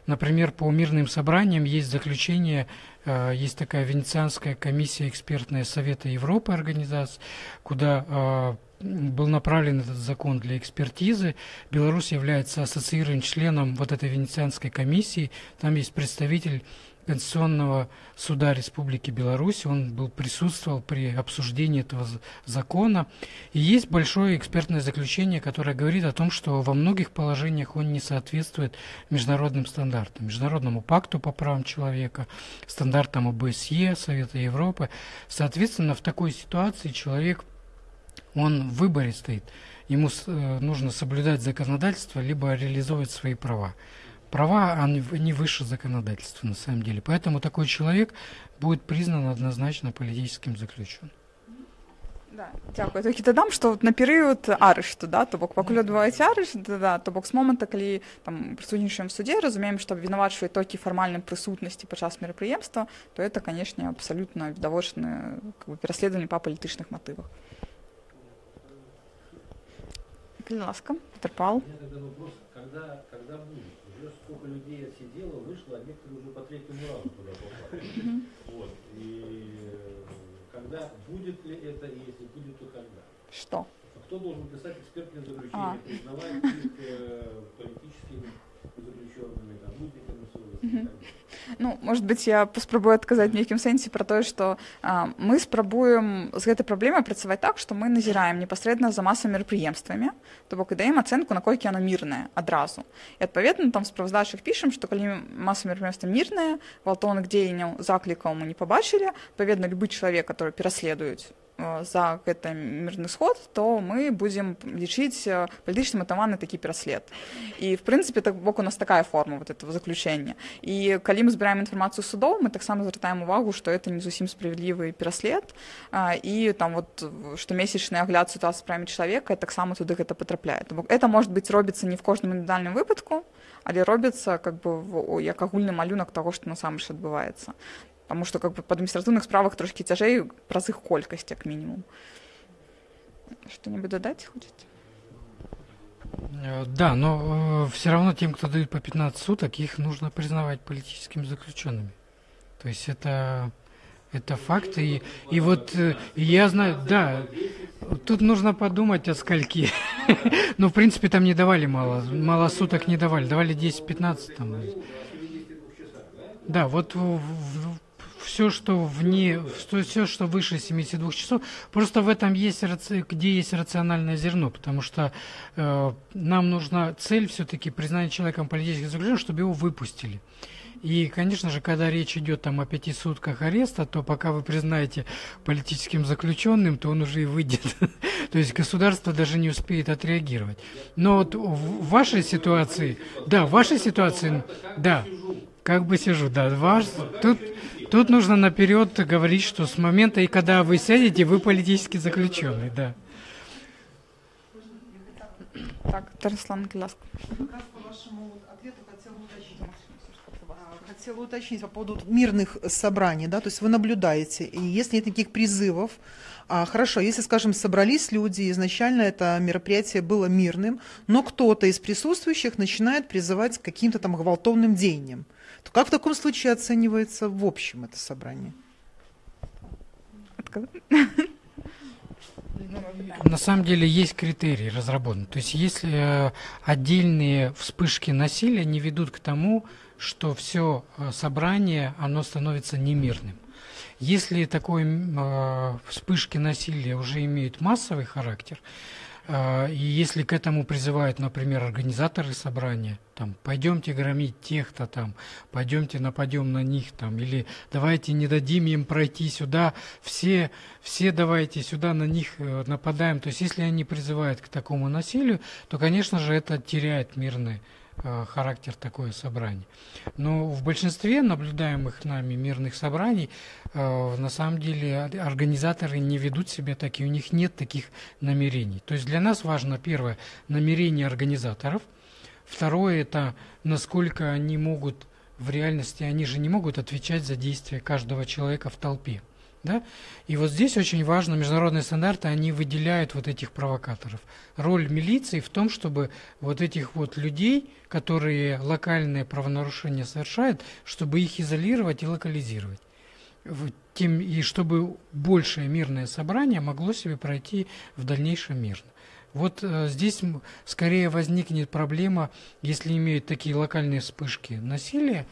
B: Например, по мирным собраниям есть заключение, э, есть такая Венецианская комиссия экспертная Совета Европы организация, куда э, был направлен этот закон для экспертизы. Беларусь является ассоциированным членом вот этой Венецианской комиссии. Там есть представитель Конституционного суда Республики Беларусь. Он был, присутствовал при обсуждении этого закона. И есть большое экспертное заключение, которое говорит о том, что во многих положениях он не соответствует международным стандартам, Международному пакту по правам человека, стандартам ОБСЕ, Совета Европы. Соответственно, в такой ситуации человек, он в выборе стоит. Ему э, нужно соблюдать законодательство, либо реализовывать свои права права, они не выше законодательства на самом деле. Поэтому такой человек будет признан однозначно политическим заключенным.
A: Да, дякую. Тільки додам, що от на період арешту, да, то бок пакуль адбываецца арешт, да, да, то бок з момента, калі там прысутнічаем в суде, разумеем, што абвінавачвае толькі фармальным прысутнасці падчас мерапрыемства, то это, канешне, абсалютна відавочна как бы, пераследаванне па палітычных матывах. Калі ласка, Петерпал.
D: Когда, когда будет? Уже сколько людей отсидело, вышло, а некоторые уже по третьему разу туда попали. Вот. И э, когда будет ли это, и если будет, то когда?
A: Что?
D: Кто должен писать экспертные заключения, а. признавать их э, политическими заключенными, там, совести и так?
A: Ну, может быть, я паспрабую адказаць нейкім сэнсе пра тое, што а, мы спрабуем з гэтай праблемай працаваць так, што мы назіраем непасрэдна за масамі мерапрыемствамі, то бок і даем ацэнку, наколькі яно мірнае адразу. І адпаведна там справаздачах пішам, што калі маса мерапрыемства мірнае, гвалтоўных дзеянняў заклікаў мы не пабачылі, адпаведна любы чалавек, который пераследуюць за гэты мірны сход то мы будзем лічыць э, палітычна матаваны такі пераслед і в прынцыпе так бок у нас такая форма вот этого заключення і калі мы збіраем інфармацыю судоў мы таксама звяртаем увагу што это не зусім справядлівы пераслед і там вот штомесячны агляд сітуацыі справе чалавека таксама туды гэта патрапляе бок это может быть робіцца не в кожным індывідуальным выпадку але робіцца как бы як агульны малюнак таго што насамрэч адбываецца Потому что как бы по административных справах трошки цяжэй праз іх колькасць як мінімум что-нибудь додать хочете
B: э, да, но э, все равно тем, кто дают по 15 суток, их нужно признавать политическими заключенными. То есть это, это факт. И, и вот э, я знаю, да, тут нужно подумать о скольки. ну, в принципе, там не давали мало, мало суток не давали, давали 10-15 там. Да, вот в, в, все, что вне, все, что выше 72 часов, просто в этом есть, где есть рациональное зерно, потому что э, нам нужна цель все-таки признания человеком политических заключенных, чтобы его выпустили. И, конечно же, когда речь идет там о пяти сутках ареста, то пока вы признаете политическим заключенным, то он уже и выйдет. то есть государство даже не успеет отреагировать. Но вот в вашей ситуации, да, в вашей ситуации, да, как бы сижу, да, ваш, тут Тут нужно наперед говорить, что с момента, и когда вы сядете, вы политически заключенный, да.
A: Так, Тарислан Геляск.
E: Хотела уточнить по поводу мирных собраний, да, то есть вы наблюдаете, и если нет никаких призывов, а, хорошо, если, скажем, собрались люди, изначально это мероприятие было мирным, но кто-то из присутствующих начинает призывать к каким-то там гвалтовным деяниям, то как в таком случае оценивается в общем это собрание?
B: На самом деле есть критерии разработаны. То есть если э, отдельные вспышки насилия не ведут к тому, что все э, собрание, оно становится немирным. Если такой э, вспышки насилия уже имеют массовый характер, и если к этому призывают, например, организаторы собрания, там, пойдемте громить тех-то там, пойдемте нападем на них там, или давайте не дадим им пройти сюда, все, все давайте сюда на них э, нападаем. То есть, если они призывают к такому насилию, то, конечно же, это теряет мирный характер такое собрание. Но в большинстве наблюдаемых нами мирных собраний э, на самом деле организаторы не ведут себя так, и у них нет таких намерений. То есть для нас важно, первое, намерение организаторов, второе, это насколько они могут в реальности, они же не могут отвечать за действия каждого человека в толпе. Да? И вот здесь очень важно, международные стандарты, они выделяют вот этих провокаторов. Роль милиции в том, чтобы вот этих вот людей, которые локальные правонарушения совершают, чтобы их изолировать и локализировать. Тем, и чтобы большее мирное собрание могло себе пройти в дальнейшем мирно. Вот э, здесь скорее возникнет проблема, если имеют такие локальные вспышки насилия,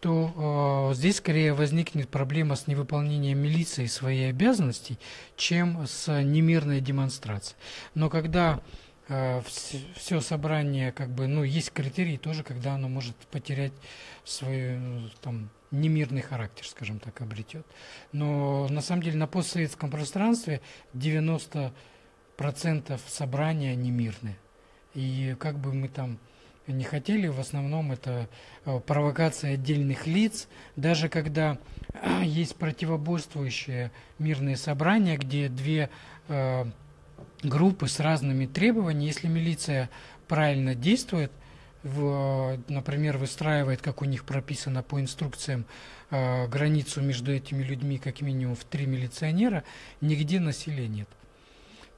B: то э, здесь скорее возникнет проблема с невыполнением милиции своей обязанностей, чем с немирной демонстрацией. Но когда э, все собрание, как бы, ну, есть критерии тоже, когда оно может потерять свой там, немирный характер, скажем так, обретет. Но на самом деле на постсоветском пространстве 90 процентов собрания не мирные. И как бы мы там не хотели, в основном это э, провокация отдельных лиц, даже когда а, есть противоборствующие мирные собрания, где две э, группы с разными требованиями, если милиция правильно действует, в, например, выстраивает, как у них прописано по инструкциям, э, границу между этими людьми как минимум в три милиционера, нигде насилия нет.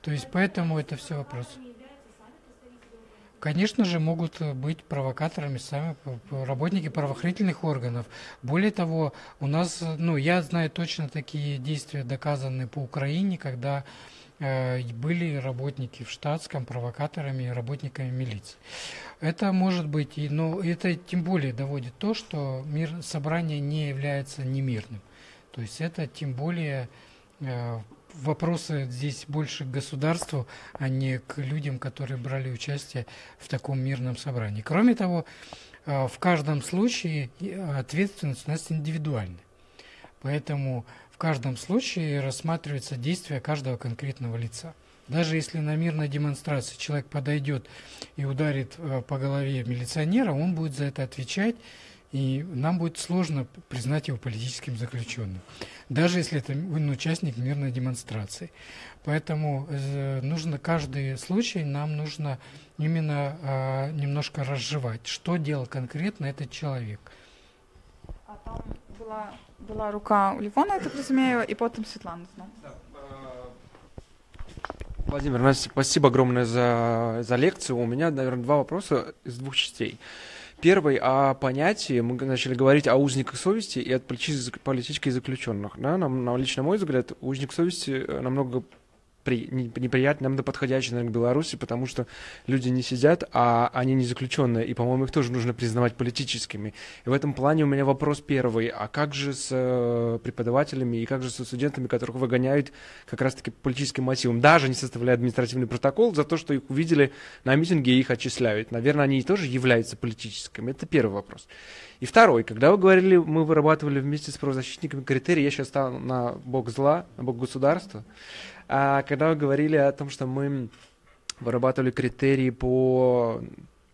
B: То есть поэтому это все вопрос. Конечно же, могут быть провокаторами сами работники правоохранительных органов. Более того, у нас, ну, я знаю точно такие действия, доказанные по Украине, когда э, были работники в штатском провокаторами, работниками милиции. Это может быть, и, но это тем более доводит то, что мир, собрание не является немирным. То есть это тем более э, вопросы здесь больше к государству, а не к людям, которые брали участие в таком мирном собрании. Кроме того, э, в каждом случае ответственность у нас индивидуальная. Поэтому в каждом случае рассматривается действие каждого конкретного лица. Даже если на мирной демонстрации человек подойдет и ударит э, по голове милиционера, он будет за это отвечать и нам будет сложно признать его политическим заключенным, даже если это он участник мирной демонстрации. Поэтому э, нужно каждый случай, нам нужно именно э, немножко разжевать, что делал конкретно этот человек.
A: А там была, была рука у Ливона, я так разумею, и потом Светлана. Да.
F: Владимир, Настя, спасибо огромное за, за лекцию. У меня, наверное, два вопроса из двух частей. Первый о понятии, мы начали говорить о узниках совести и от политических заключенных. Да? Нам, на лично мой взгляд, узник совести э, намного при, неприятно, нам подходящий, наверное, к Беларуси, потому что люди не сидят, а они не заключенные, и, по-моему, их тоже нужно признавать политическими. И в этом плане у меня вопрос первый, а как же с э, преподавателями и как же со студентами, которых выгоняют как раз-таки по политическим мотивам, даже не составляя административный протокол за то, что их увидели на митинге и их отчисляют. Наверное, они тоже являются политическими. Это первый вопрос. И второй, когда вы говорили, мы вырабатывали вместе с правозащитниками критерии, я сейчас стал на бок зла, на бок государства, когда вы говорили о том, что мы вырабатывали критерии по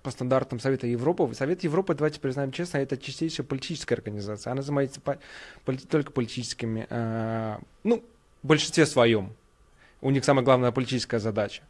F: по стандартам Совета Европы. Совет Европы, давайте признаем честно, это чистейшая политическая организация. Она занимается по, поли, только политическими, э, ну, в большинстве своем. У них самая главная политическая задача.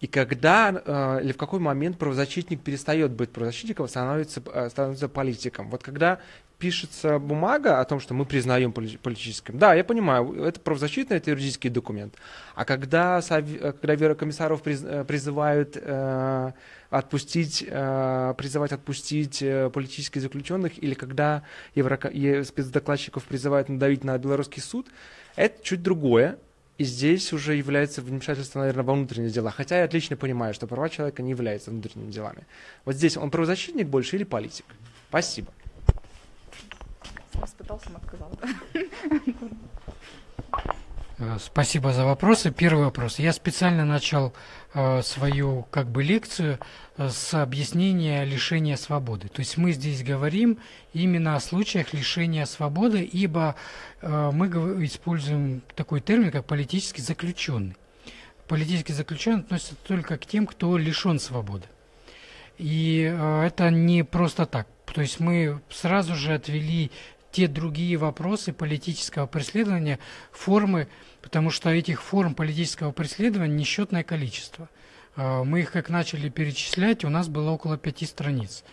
F: И когда э, или в какой момент правозащитник перестает быть правозащитником, становится, э, становится политиком. Вот когда пишется бумага о том, что мы признаем политическим. Да, я понимаю, это правозащитный, это юридический документ. А когда, когда Верокомиссаров э, призывают э, отпустить, э, призывать отпустить политических заключенных, или когда спецдокладчиков призывают надавить на белорусский суд, это чуть другое. И здесь уже является вмешательство, наверное, во внутренние дела. Хотя я отлично понимаю, что права человека не являются внутренними делами. Вот здесь он правозащитник больше или политик? Спасибо
A: спитал, сам отказал.
B: Э, спасибо за вопросы. Первый вопрос. Я специально начал э, свою как бы лекцию э, с объяснения лишения свободы. То есть мы здесь говорим именно о случаях лишения свободы, ибо э, мы используем такой термин, как политический заключенный. Политический заключенный относится только к тем, кто лишен свободы. И э, это не просто так. То есть мы сразу же отвели те другие вопросы политического преследования, формы, потому что этих форм политического преследования несчетное количество. Э, мы их как начали перечислять, у нас было около пяти страниц.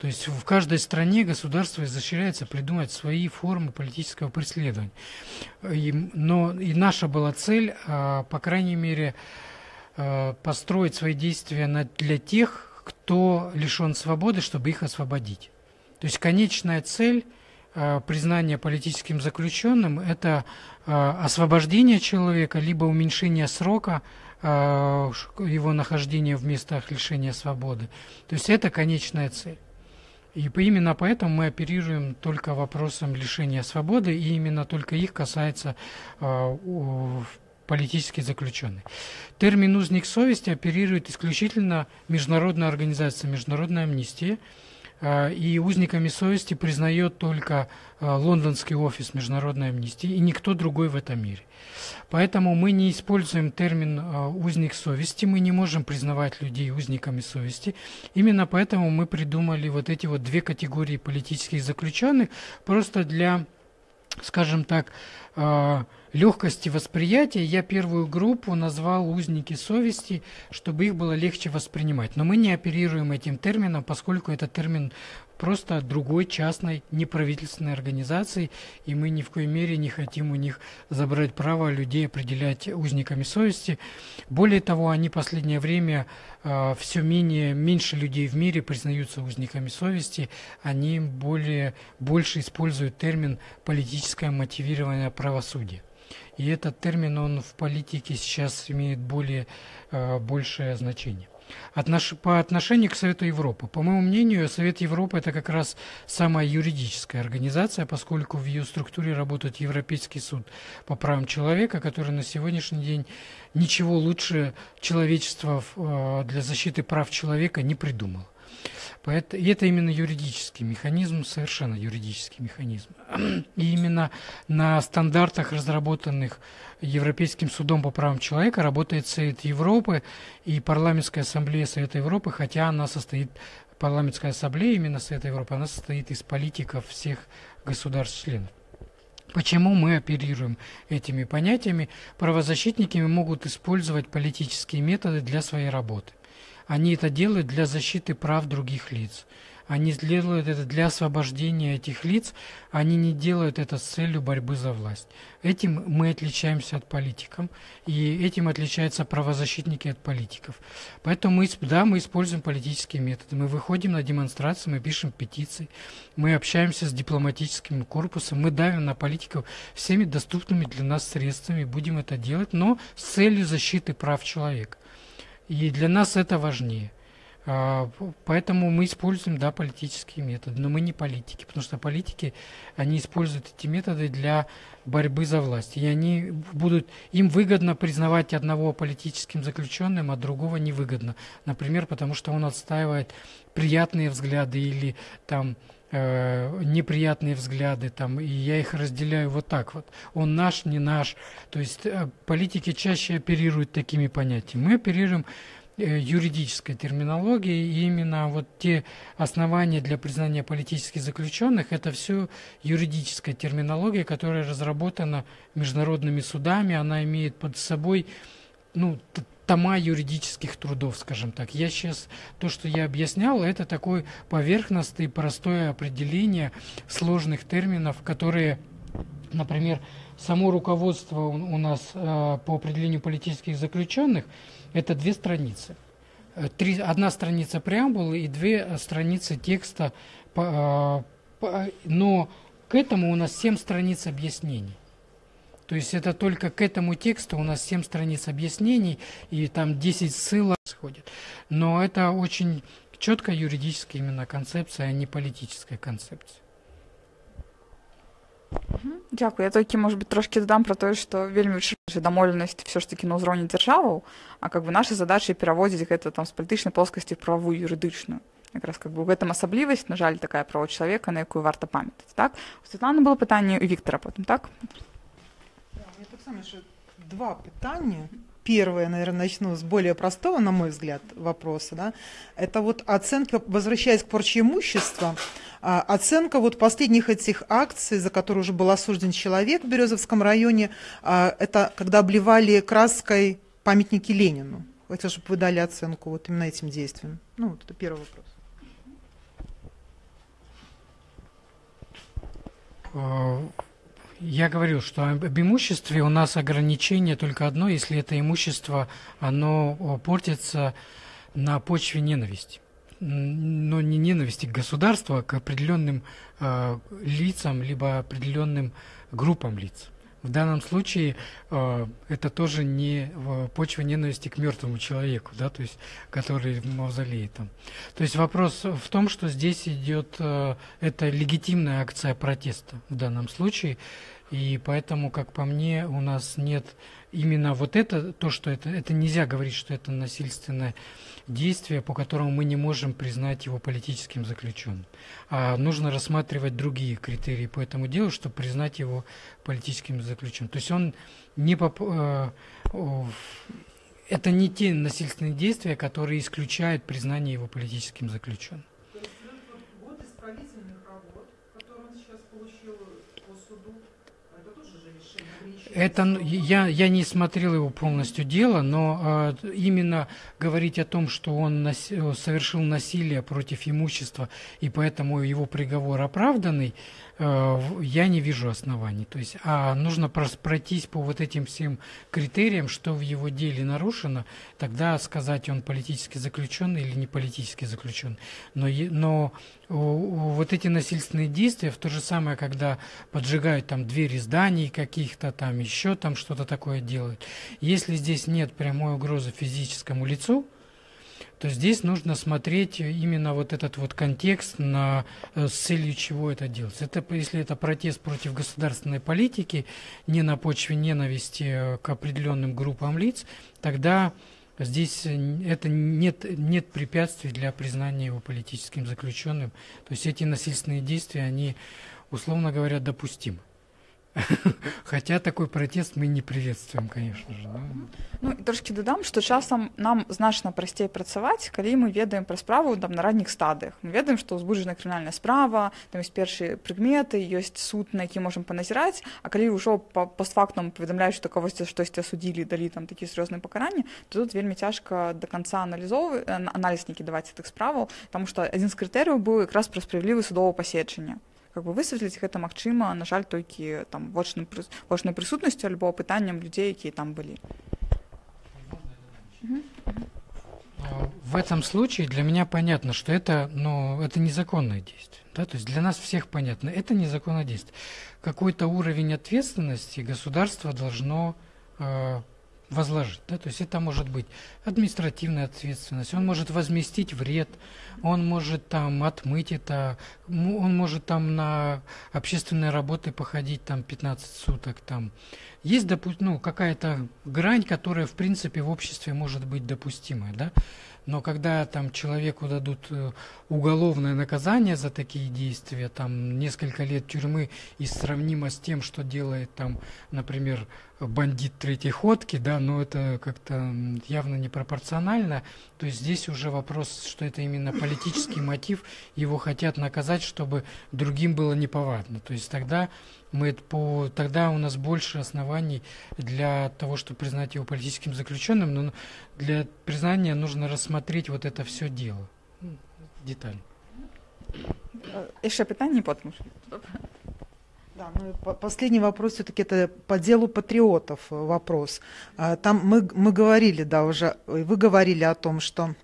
B: То есть в каждой стране государство изощряется придумать свои формы политического преследования. И, но и наша была цель, а, по крайней мере, а, построить свои действия для тех, кто лишен свободы, чтобы их освободить. То есть конечная цель а, признания политическим заключенным – это освобождение человека, либо уменьшение срока его нахождения в местах лишения свободы. То есть это конечная цель. И именно поэтому мы оперируем только вопросом лишения свободы, и именно только их касается э, политический заключенный. Термин «узник совести» оперирует исключительно международная организация «Международная амнистия», и узниками совести признает только а, лондонский офис международной амнистии и никто другой в этом мире. Поэтому мы не используем термин а, узник совести, мы не можем признавать людей узниками совести. Именно поэтому мы придумали вот эти вот две категории политических заключенных просто для, скажем так, легкости восприятия я первую группу назвал узники совести, чтобы их было легче воспринимать. Но мы не оперируем этим термином, поскольку это термин просто другой частной неправительственной организации, и мы ни в коей мере не хотим у них забрать право людей определять узниками совести. Более того, они в последнее время э, все менее, меньше людей в мире признаются узниками совести, они более, больше используют термин политическое мотивированное правосудие. И этот термин, он в политике сейчас имеет более, э, большее значение. Отнош... По отношению к Совету Европы. По моему мнению, Совет Европы это как раз самая юридическая организация, поскольку в ее структуре работает Европейский суд по правам человека, который на сегодняшний день ничего лучше человечества э, для защиты прав человека не придумал. И это именно юридический механизм, совершенно юридический механизм. И именно на стандартах, разработанных Европейским судом по правам человека, работает Совет Европы и Парламентская ассамблея Совета Европы, хотя она состоит, Парламентская ассамблея именно Совета Европы, она состоит из политиков всех государств-членов. Почему мы оперируем этими понятиями? Правозащитники могут использовать политические методы для своей работы. Они это делают для защиты прав других лиц. Они делают это для освобождения этих лиц, они не делают это с целью борьбы за власть. Этим мы отличаемся от политиков, и этим отличаются правозащитники от политиков. Поэтому мы, да, мы используем политические методы. Мы выходим на демонстрации, мы пишем петиции, мы общаемся с дипломатическим корпусом, мы давим на политиков всеми доступными для нас средствами, будем это делать, но с целью защиты прав человека. И для нас это важнее. А, поэтому мы используем, да, политические методы, но мы не политики, потому что политики, они используют эти методы для борьбы за власть. И они будут, им выгодно признавать одного политическим заключенным, а другого невыгодно. Например, потому что он отстаивает приятные взгляды или там э, неприятные взгляды, там, и я их разделяю вот так вот. Он наш, не наш. То есть э, политики чаще оперируют такими понятиями. Мы оперируем э, юридической терминологией, и именно вот те основания для признания политических заключенных, это все юридическая терминология, которая разработана международными судами, она имеет под собой ну, тома юридических трудов, скажем так. Я сейчас, то, что я объяснял, это такое поверхностное и простое определение сложных терминов, которые, например, само руководство у, нас э, по определению политических заключенных, это две страницы. Э, три, одна страница преамбулы и две страницы текста, э, но к этому у нас семь страниц объяснений. То есть это только к этому тексту у нас 7 страниц объяснений и там 10 ссылок сходит. Но это очень четкая юридическая именно концепция, а не политическая концепция.
A: Дякую. Я тільки, може бути, трошки додам про те, що вельми домовленість все ж таки на узроні державу, а как бы наша задача переводить это там з політичної плоскості в правову юридичну. Якраз как бы в этом особливість, на жаль, така право чоловіка, на яку варто пам'ятати. Так? У Світлани було питання, у Віктора потім, так?
E: Ще два питання. первое, наверное, начну с более простого, на мой взгляд, вопроса. Да? Это вот оценка, возвращаясь к порче имущества, а, оценка вот последних этих акций, за которые уже был осужден человек в Березовском районе, а, это когда обливали краской памятники Ленину. Хотел, чтобы вы дали оценку вот именно этим действиям. Ну, вот это первый вопрос.
B: Я говорил, что об имуществе у нас ограничение только одно, если это имущество, оно портится на почве ненависти но не ненависти к государству, а к определенным э, лицам, либо определенным группам лиц. В данном случае э, это тоже не почва ненависти к мертвому человеку, да, то есть, который в мавзолее там. То есть вопрос в том, что здесь идет, э, это легитимная акция протеста в данном случае, и поэтому, как по мне, у нас нет именно вот это, то, что это, это нельзя говорить, что это насильственное действие, по которому мы не можем признать его политическим заключенным. А нужно рассматривать другие критерии по этому делу, чтобы признать его политическим заключенным. То есть он не поп... Э, это не те насильственные действия, которые исключают признание его политическим заключенным. Это я, я не смотрел его полностью дело, но э, именно говорить о том, что он нас, совершил насилие против имущества и поэтому его приговор оправданный, Э, я не вижу оснований. То есть, а нужно пройтись по вот этим всем критериям, что в его деле нарушено, тогда сказать, он политически заключенный или не политически заключенный. Но, но вот эти насильственные действия, в то же самое, когда поджигают там двери зданий каких-то, там еще там что-то такое делают, если здесь нет прямой угрозы физическому лицу, то здесь нужно смотреть именно вот этот вот контекст на, э, с целью чего это делать. Это, если это протест против государственной политики, не на почве ненависти э, к определенным группам лиц, тогда здесь э, это нет, нет препятствий для признания его политическим заключенным. То есть эти насильственные действия, они, условно говоря, допустимы. Хаця такой пратэст мы не прыветствуем конечно же да?
A: ну трошки дадам што часам нам значна прасцей працаваць калі мы ведаем пра справу там на ранніх стадыях мы ведаем што ўзбуджана крымінальная справа там ёсць першыя прыкметы ёсць суд на які можам паназіраць а калі ўжо па постфактам паведамляюць што кагосьці штосьці асудзілі далі там такі сур'ёзныя пакаранні то тут вельмі цяжка до конца аналізовы аналізнікі даваць тых справаў таму што адзін з крытэрыяў быў якраз пра справядлівы судова пасечання как бы высветліць гэта магчыма на жаль толькі там вочным вочнай прысутнасцю альбо пытанням людзей якія там былі
B: в этом случае для меня понятно, что это, ну, это незаконное действие. Да? То есть для нас всех понятно, это незаконное действие. Какой-то уровень ответственности государство должно э, возложить. Да? То есть это может быть административная ответственность, он может возместить вред, он может там отмыть это, он может там на общественные работы походить там 15 суток. Там. Есть допу- ну, какая-то грань, которая в принципе в обществе может быть допустимой. Да? Но когда там человеку дадут э, уголовное наказание за такие действия, там несколько лет тюрьмы и сравнимо с тем, что делает там, например, бандит третьей ходки, да, но это как-то явно непропорционально. То есть здесь уже вопрос, что это именно политический мотив, его хотят наказать, чтобы другим было неповадно. То есть тогда мы по тогда у нас больше оснований для того, чтобы признать его политическим заключенным, но для признания нужно рассмотреть вот это все дело, детали.
A: Еще питание потом.
E: Да, ну, последний вопрос все-таки это по делу патриотов вопрос. А, там мы, мы говорили, да, уже, вы говорили о том, что...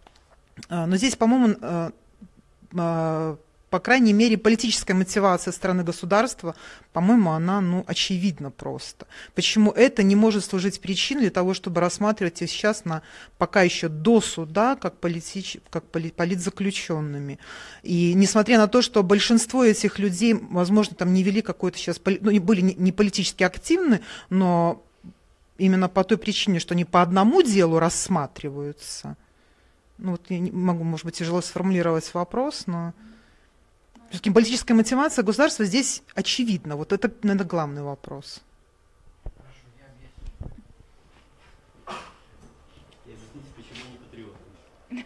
E: Но здесь, по-моему, а, по крайней мере, политическая мотивация страны государства, по-моему, она ну, очевидна просто. Почему это не может служить причиной для того, чтобы рассматривать их сейчас на, пока еще до суда как, политич, как политзаключенными. И несмотря на то, что большинство этих людей, возможно, там не вели какой-то сейчас, ну, были не политически активны, но именно по той причине, что они по одному делу рассматриваются. Ну вот я не могу, может быть, тяжело сформулировать вопрос, но... Все-таки политическая мотивация государства здесь очевидна. Вот это, наверное, главный вопрос.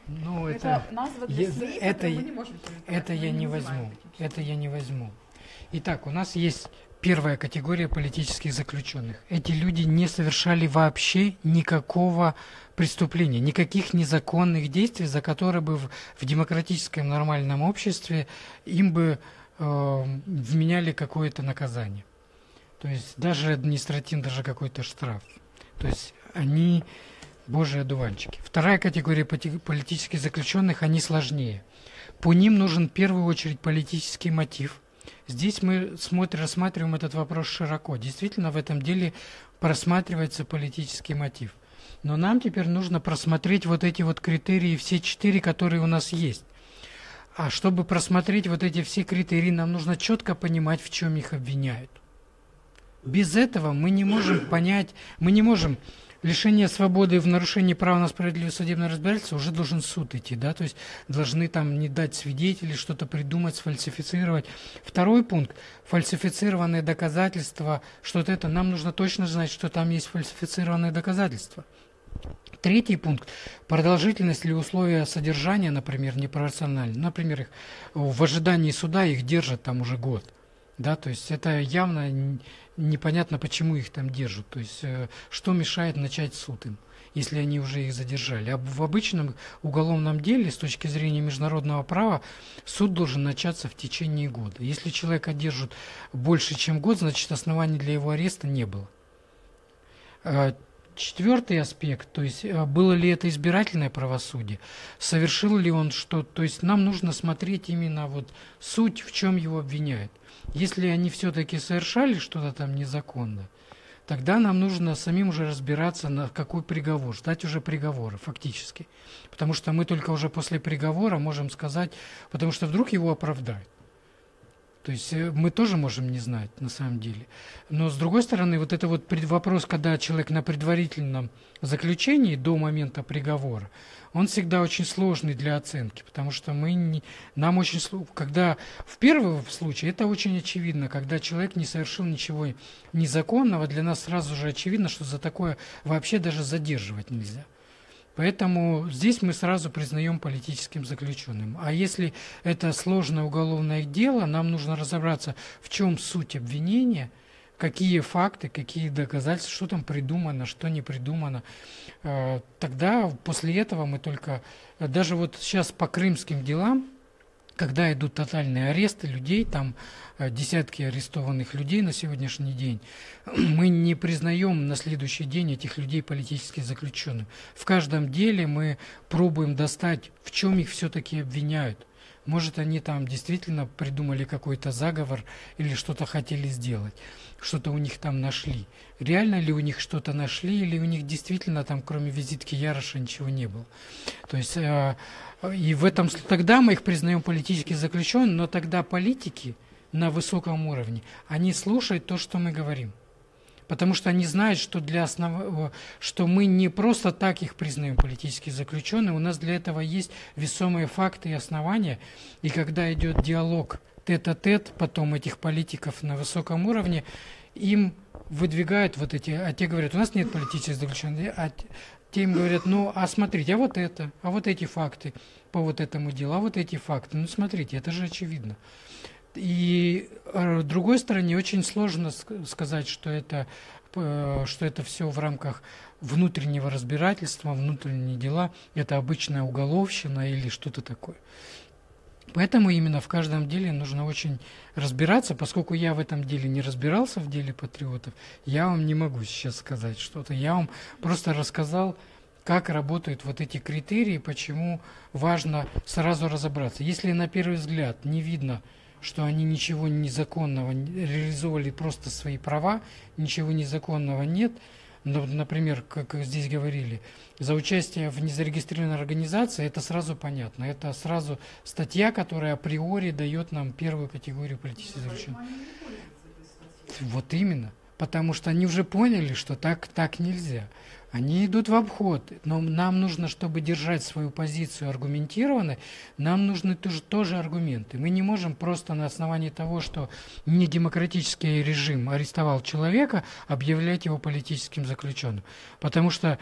B: Ну, это, это
A: назва для
B: я, это,
A: мы не можем
B: это я не возьму. Это я не возьму. Итак, у нас есть первая категория политических заключенных. Эти люди не совершали вообще никакого преступления, никаких незаконных действий, за которые бы в, в демократическом нормальном обществе им бы э, вменяли какое-то наказание. То есть даже административно, даже какой-то штраф. То есть они божьи одуванчики. Вторая категория политических заключенных, они сложнее. По ним нужен в первую очередь политический мотив. Здесь мы смотрим, рассматриваем этот вопрос широко. Действительно, в этом деле просматривается политический мотив. Но нам теперь нужно просмотреть вот эти вот критерии, все четыре, которые у нас есть. А чтобы просмотреть вот эти все критерии, нам нужно четко понимать, в чем их обвиняют. Без этого мы не можем понять, мы не можем лишение свободы в нарушении права на справедливое судебное разбирательство уже должен суд идти, да, то есть должны там не дать свидетелей, что-то придумать, сфальсифицировать. Второй пункт – фальсифицированные доказательства, что-то это, нам нужно точно знать, что там есть фальсифицированные доказательства. Третий пункт – продолжительность или условия содержания, например, непропорциональны. Например, их в ожидании суда их держат там уже год. Да, то есть это явно непонятно, почему их там держат. То есть э, что мешает начать суд им, если они уже их задержали. А в обычном уголовном деле, с точки зрения международного права, суд должен начаться в течение года. Если человека держат больше, чем год, значит оснований для его ареста не было. Четвертый аспект, то есть э, было ли это избирательное правосудие, совершил ли он что, то есть нам нужно смотреть именно вот суть, в чем его обвиняют. Если они все-таки совершали что-то там незаконно, тогда нам нужно самим уже разбираться, на какой приговор, ждать уже приговора фактически. Потому что мы только уже после приговора можем сказать, потому что вдруг его оправдают. То есть э, мы тоже можем не знать на самом деле. Но с другой стороны, вот это вот вопрос, когда человек на предварительном заключении до момента приговора, он всегда очень сложный для оценки, потому что мы не, нам очень когда в первом случае это очень очевидно, когда человек не совершил ничего незаконного, для нас сразу же очевидно, что за такое вообще даже задерживать нельзя. Поэтому здесь мы сразу признаем политическим заключенным. А если это сложное уголовное дело, нам нужно разобраться, в чем суть обвинения, какие факты, какие доказательства, что там придумано, что не придумано. Э, Тогда после этого мы только, э, даже вот сейчас по крымским делам, когда идут тотальные аресты людей, там э, десятки арестованных людей на сегодняшний день, мы не признаем на следующий день этих людей политически заключенными. В каждом деле мы пробуем достать, в чем их все-таки обвиняют. Может, они там действительно придумали какой-то заговор или что-то хотели сделать, что-то у них там нашли. Реально ли у них что-то нашли, или у них действительно там, кроме визитки Яроша, ничего не было. То есть, э, и в этом тогда мы их признаем политически заключенными, но тогда политики на высоком уровне, они слушают то, что мы говорим. Потому что они знают, что, для основ... что мы не просто так их признаем политически заключенными, у нас для этого есть весомые факты и основания. И когда идет диалог тет-а-тет, потом этих политиков на высоком уровне, им выдвигают вот эти, а те говорят, у нас нет политических заключенных, а те им говорят, ну, а смотрите, а вот это, а вот эти факты по вот этому делу, а вот эти факты, ну, смотрите, это же очевидно. И э, с другой стороны, очень сложно ск- сказать, что это, э, что это все в рамках внутреннего разбирательства, внутренние дела, это обычная уголовщина или что-то такое. Поэтому именно в каждом деле нужно очень разбираться, поскольку я в этом деле не разбирался, в деле патриотов, я вам не могу сейчас сказать что-то. Я вам просто рассказал, как работают вот эти критерии, почему важно сразу разобраться. Если на первый взгляд не видно, что они ничего незаконного не- реализовали просто свои права, ничего незаконного нет, например, как здесь говорили, за участие в незарегистрированной организации, это сразу понятно. Это сразу статья, которая априори дает нам первую категорию политических заключенных. Вот именно. Потому что они уже поняли, что так, так нельзя. Они идут в обход. Но нам нужно, чтобы держать свою позицию аргументированной, нам нужны тоже, тоже аргументы. Мы не можем просто на основании того, что недемократический режим арестовал человека, объявлять его политическим заключенным. Потому что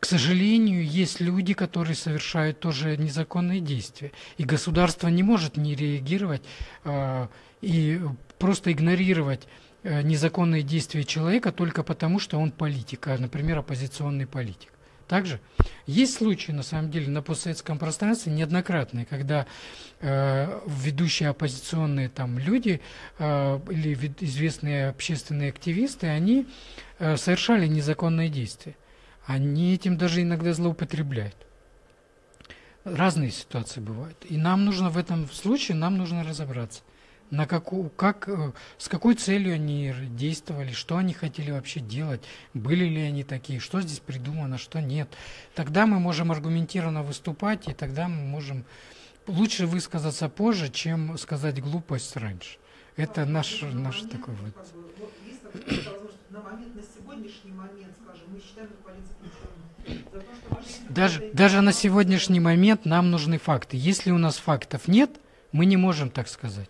B: к сожалению, есть люди, которые совершают тоже незаконные действия. И государство не может не реагировать э, и просто игнорировать незаконные действия человека только потому, что он политик, а, например, оппозиционный политик. Также есть случаи, на самом деле, на постсоветском пространстве неоднократные, когда э, ведущие оппозиционные там люди э, или известные общественные активисты, они э, совершали незаконные действия. Они этим даже иногда злоупотребляют. Разные ситуации бывают. И нам нужно в этом случае, нам нужно разобраться на какую, как, э, с какой целью они действовали, что они хотели вообще делать, были ли они такие, что здесь придумано, что нет. Тогда мы можем аргументированно выступать, и тогда мы можем лучше высказаться позже, чем сказать глупость раньше. Это наш, наш такой вот. На момент, на сегодняшний момент, скажем, мы считаем даже, даже на сегодняшний момент нам нужны факты. Если у нас фактов нет, мы не можем так сказать.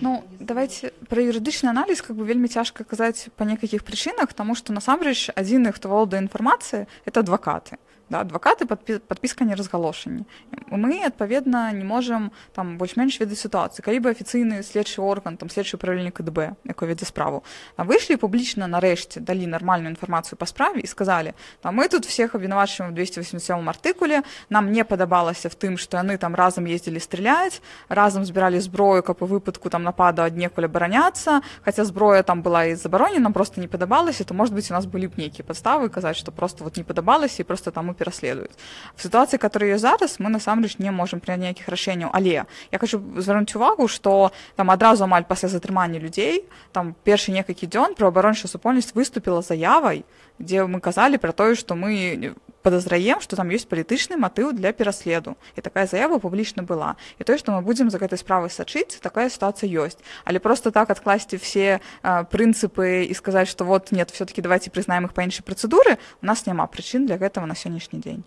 A: Ну давайте про юрыдычны аналіз как бы вельмі цяжка казаць па некалькіх прычынах таму што насамрэч адзіны хто валодае інфармацыя это адвакаты да, адвакаты падпі, падпіска не разгалошанні мы адпаведна не можам там больш-менш ведаць сітуацыі калі бы афіцыйны следчы орган там следчы правільнік КДБ якой вядзе справу а выйшлі публічна нарэшце далі нармальную інфармацыю па справе і сказалі там мы тут всех абвінавачваем 287 артыкуле нам не падабалася в тым што яны там разам ездзілі страляць разам збіралі зброю каб у выпадку там нападу аднекуль абараняцца хаця зброя там была і забаронена просто не падабалася то может быть у нас былі б нейкія падставы казаць што просто вот не падабалася і просто там мы пераследуюць в сітуацыі которые зараз мы насамрэч не можем прыняць ніякіх рашэнняў але я хочу звярнуць увагу что там адразу амаль пасля затрымання людзей там першы некалькі дзён праваабарончая супольнасць выступила заявай дзе мы казалі про тое что мы подазраем что там ёсць палітычны матыў для пераследу і такая заява публічна была і тое что мы будзем за гэтай справай сачыць такая ситуация ёсць але просто так адкласці все э, прынцыпы і сказаць что вот нет все таки давайте прызнаем их па іншай працэдуры у нас няма прычын для гэтага на сённяшні дзень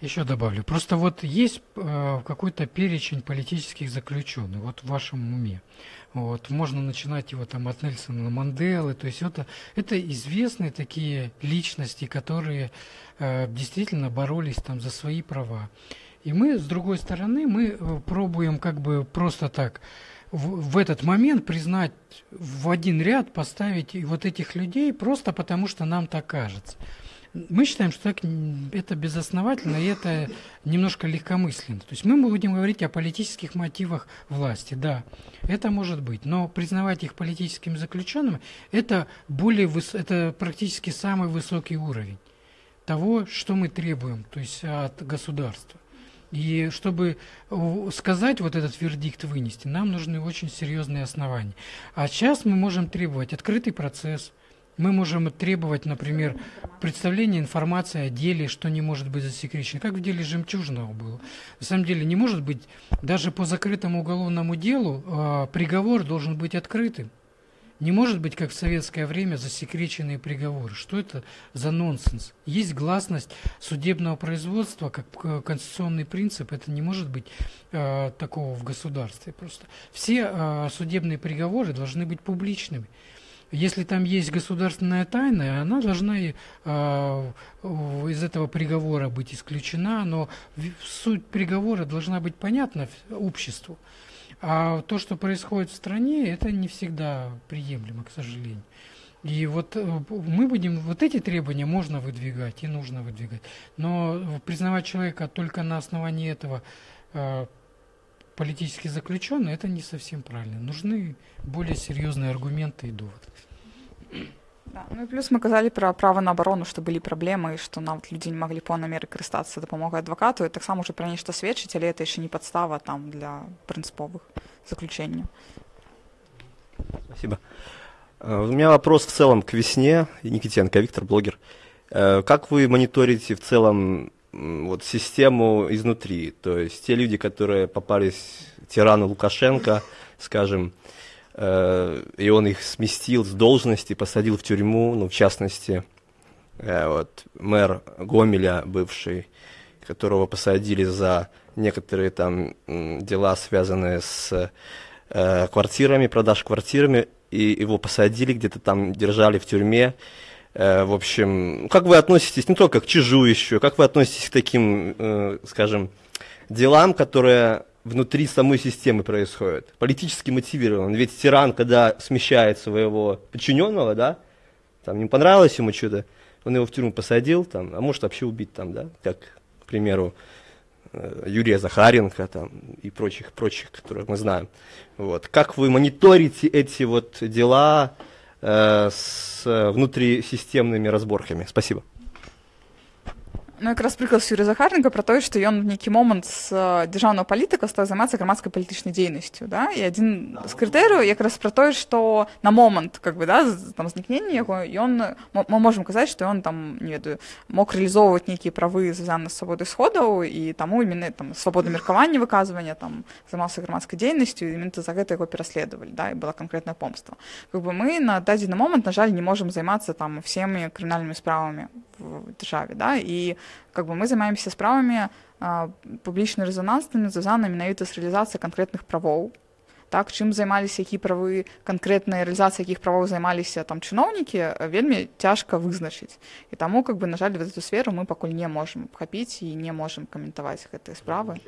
B: еще добавлю. Просто вот есть э, какой-то перечень политических заключенных, вот в вашем уме. Вот, можно начинать его там от Нельсона Манделы. То есть это, это известные такие личности, которые э, действительно боролись там за свои права. И мы, с другой стороны, мы э, пробуем как бы просто так в, в этот момент признать в один ряд, поставить вот этих людей просто потому, что нам так кажется. Мы считаем, что так это безосновательно, и это немножко легкомысленно. То есть мы будем говорить о политических мотивах власти, да, это может быть, но признавать их политическими заключенными, это, более выс... это практически самый высокий уровень того, что мы требуем, то есть от государства. И чтобы сказать вот этот вердикт вынести, нам нужны очень серьезные основания. А сейчас мы можем требовать открытый процесс, мы можем требовать, например, представления информации о деле, что не может быть засекречено, как в деле Жемчужного было. На самом деле не может быть, даже по закрытому уголовному делу э, приговор должен быть открытым. Не может быть, как в советское время, засекреченные приговоры. Что это за нонсенс? Есть гласность судебного производства, как конституционный принцип. Это не может быть э, такого в государстве просто. Все э, судебные приговоры должны быть публичными если там есть государственная тайна, она должна э, из этого приговора быть исключена, но суть приговора должна быть понятна обществу. А то, что происходит в стране, это не всегда приемлемо, к сожалению. И вот э, мы будем, вот эти требования можно выдвигать и нужно выдвигать. Но признавать человека только на основании этого э, политически заключенный, это не совсем правильно. Нужны более серьезные аргументы и доводы.
A: Да. Ну і плюс мы казалі пра права на абарону, што былі праблемы, што нават людзі не маглі поўнай меры карыстацца дапамогай адвакату і таксама ўжо пра нешта сведчыць, але это яшчэ не падстава там для прынцыповых заключэнняў.
G: Спасибо. Э, у меня вопрос в целом к весне. Никитенко, Виктор, блогер. Э, как вы мониторите в целом вот систему изнутри? То есть те люди, которые попались тирану Лукашенко, скажем, э, и он их сместил с должности, посадил в тюрьму, ну, в частности, э, вот, мэр Гомеля, бывший, которого посадили за некоторые там дела, связанные с э, квартирами, продаж квартирами, и его посадили где-то там, держали в тюрьме. Э, в общем, как вы относитесь не только к чижу еще, как вы относитесь к таким, э, скажем, делам, которые внутри самой системы происходят? Политически мотивирован. Ведь тиран, когда смещает своего подчиненного, да, там не понравилось ему что-то, он его в тюрьму посадил, там, а может вообще убить там, да, как, к примеру, э, Юрия Захаренко там, и прочих, прочих, которых мы знаем. Вот. Как вы мониторите эти вот дела с внутрисистемными разборками? Спасибо.
A: Ну, якраз приклад Юрія Захаренка про те, що ён в нейкі момант з дзяржаўнага палітыка стаў займацца грамадскай палітычнай дзейнасцю да? і адзін з крытэрыяў якраз пра тое што на момант как бы да там знікнення яго ён мы можем казаць што ён там не ведаю мог рэалізоўваць нейкія правы звязаны з свабодай сходаў і таму именно там свабода меркавання выказвання там займаўся грамадскай дзейнасцю і за гэта яго пераследавалі да і была канкрэтная помства как бы мы на дадзены момант на жаль не можем займацца там всеми крымінальнымі справамі в державе, да, и как бы мы занимаемся справами а, публічна рэзананснымі звязаны менавіта з рэалізацыяй канкрэтных правоў так чым займаліся які правы канкрэтнай рэалізацыі якіх правоў займаліся там чыноўнікі вельмі цяжка вызначыць і таму как бы на жаль в эту сферу мы пакуль не можем абхапіць і не можем каментаваць гэтыя справы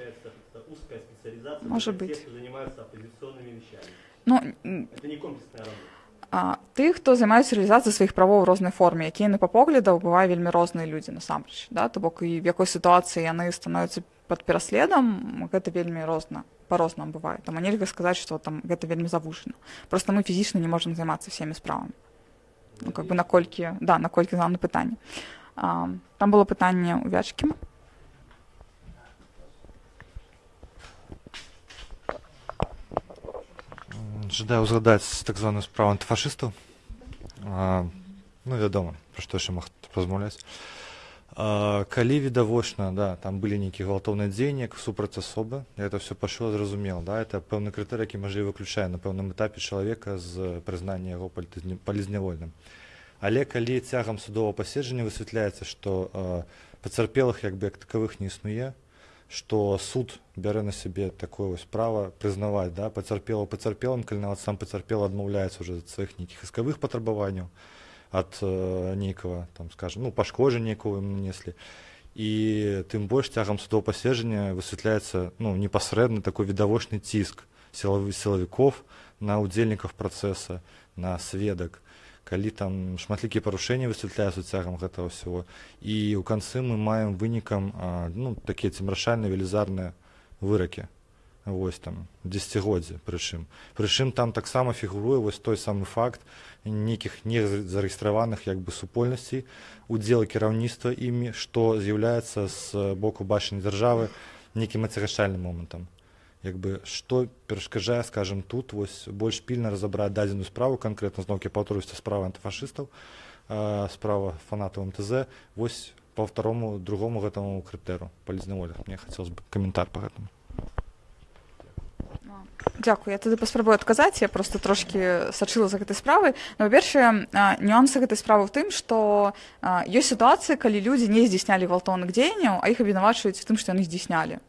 A: может быть. ну, не комплексная работа а, тых хто займаюцца рэалізацыяй сваіх правоў у рознай форме якія на па поглядаў бывае вельмі розныя людзі насамрэч да? То бок і в якой сітуацыі яны становяцца под пераследам гэта вельмі розна по-рознаму бывае. Там нельга сказаць что там гэта вельмі завушана. Просто мы фізічна не можемм займацца всеми справамі. Ну как бы наколькі да наколькі главное пытанне. А, там было пытанне у вячкі
H: жадаю ўзгадаць так званую справу антыфашыстаў. Ну вядома пра што яшчэ мог размаўляць калі відавочна да там былі нейкія гвалтоўныя дзеянні супраць асобы это все пашло зразумела да это пэўны крытэр які можа выключае на пэўным этапе чалавека з прызнання яго палізнявольным. Але калі цягам судового паседжання высвятляецца што пацярпелых як бы як такавых не існуе што суд бярэ на сябе такое вось права прызнаваць да пацярпела пацярпелым калі нават сам пацярпела адмаўляецца уже ад сваіх нейкіх іскавых патрабаванняў ад э, нейкага там скажем ну пашкоджання якого ім нанеслі і тым больш цягам судоў паседжання высвятляецца ну непасрэдны такой відавочны ціск сілавы сілавікоў на удзельнікаў працэса на сведак калі там шматлікія парушэнні высвятляюцца цягам гэтага ўсяго. І ў канцы мы маем вынікам ну такія цемрашальныя велізарныя выракі. Вось там дзесяцігоддзі прычым. Прычым там таксама фігуруе вось той самы факт нейкіх не зарэгістраваных як бы супольнасцей удзела кіраўніцтва імі што з'яўляецца з боку бачання дзяржавы нейкім ацягачальным момантам як бы што перашкаджае скажем тут вось больш пільна разабраць дадзеную справу канкрэтна зноўкі паўторысці справа антыфашыстаў справа фанатаў мтз вось по второму другому гэтаму крытэру палізнаволя мне хацелось бы каментар по гэтаму.
A: Дякую, я тады паспрабую адказаць я просто трошки сачыла за гэтай справай. Но па-першае нюансы гэтай справы ў тым што ёсць сітуацыі калі людзі не здзяйснялі гвалтоўных дзеянняў а іх абвінавачваюць тым што яны здзяйснялі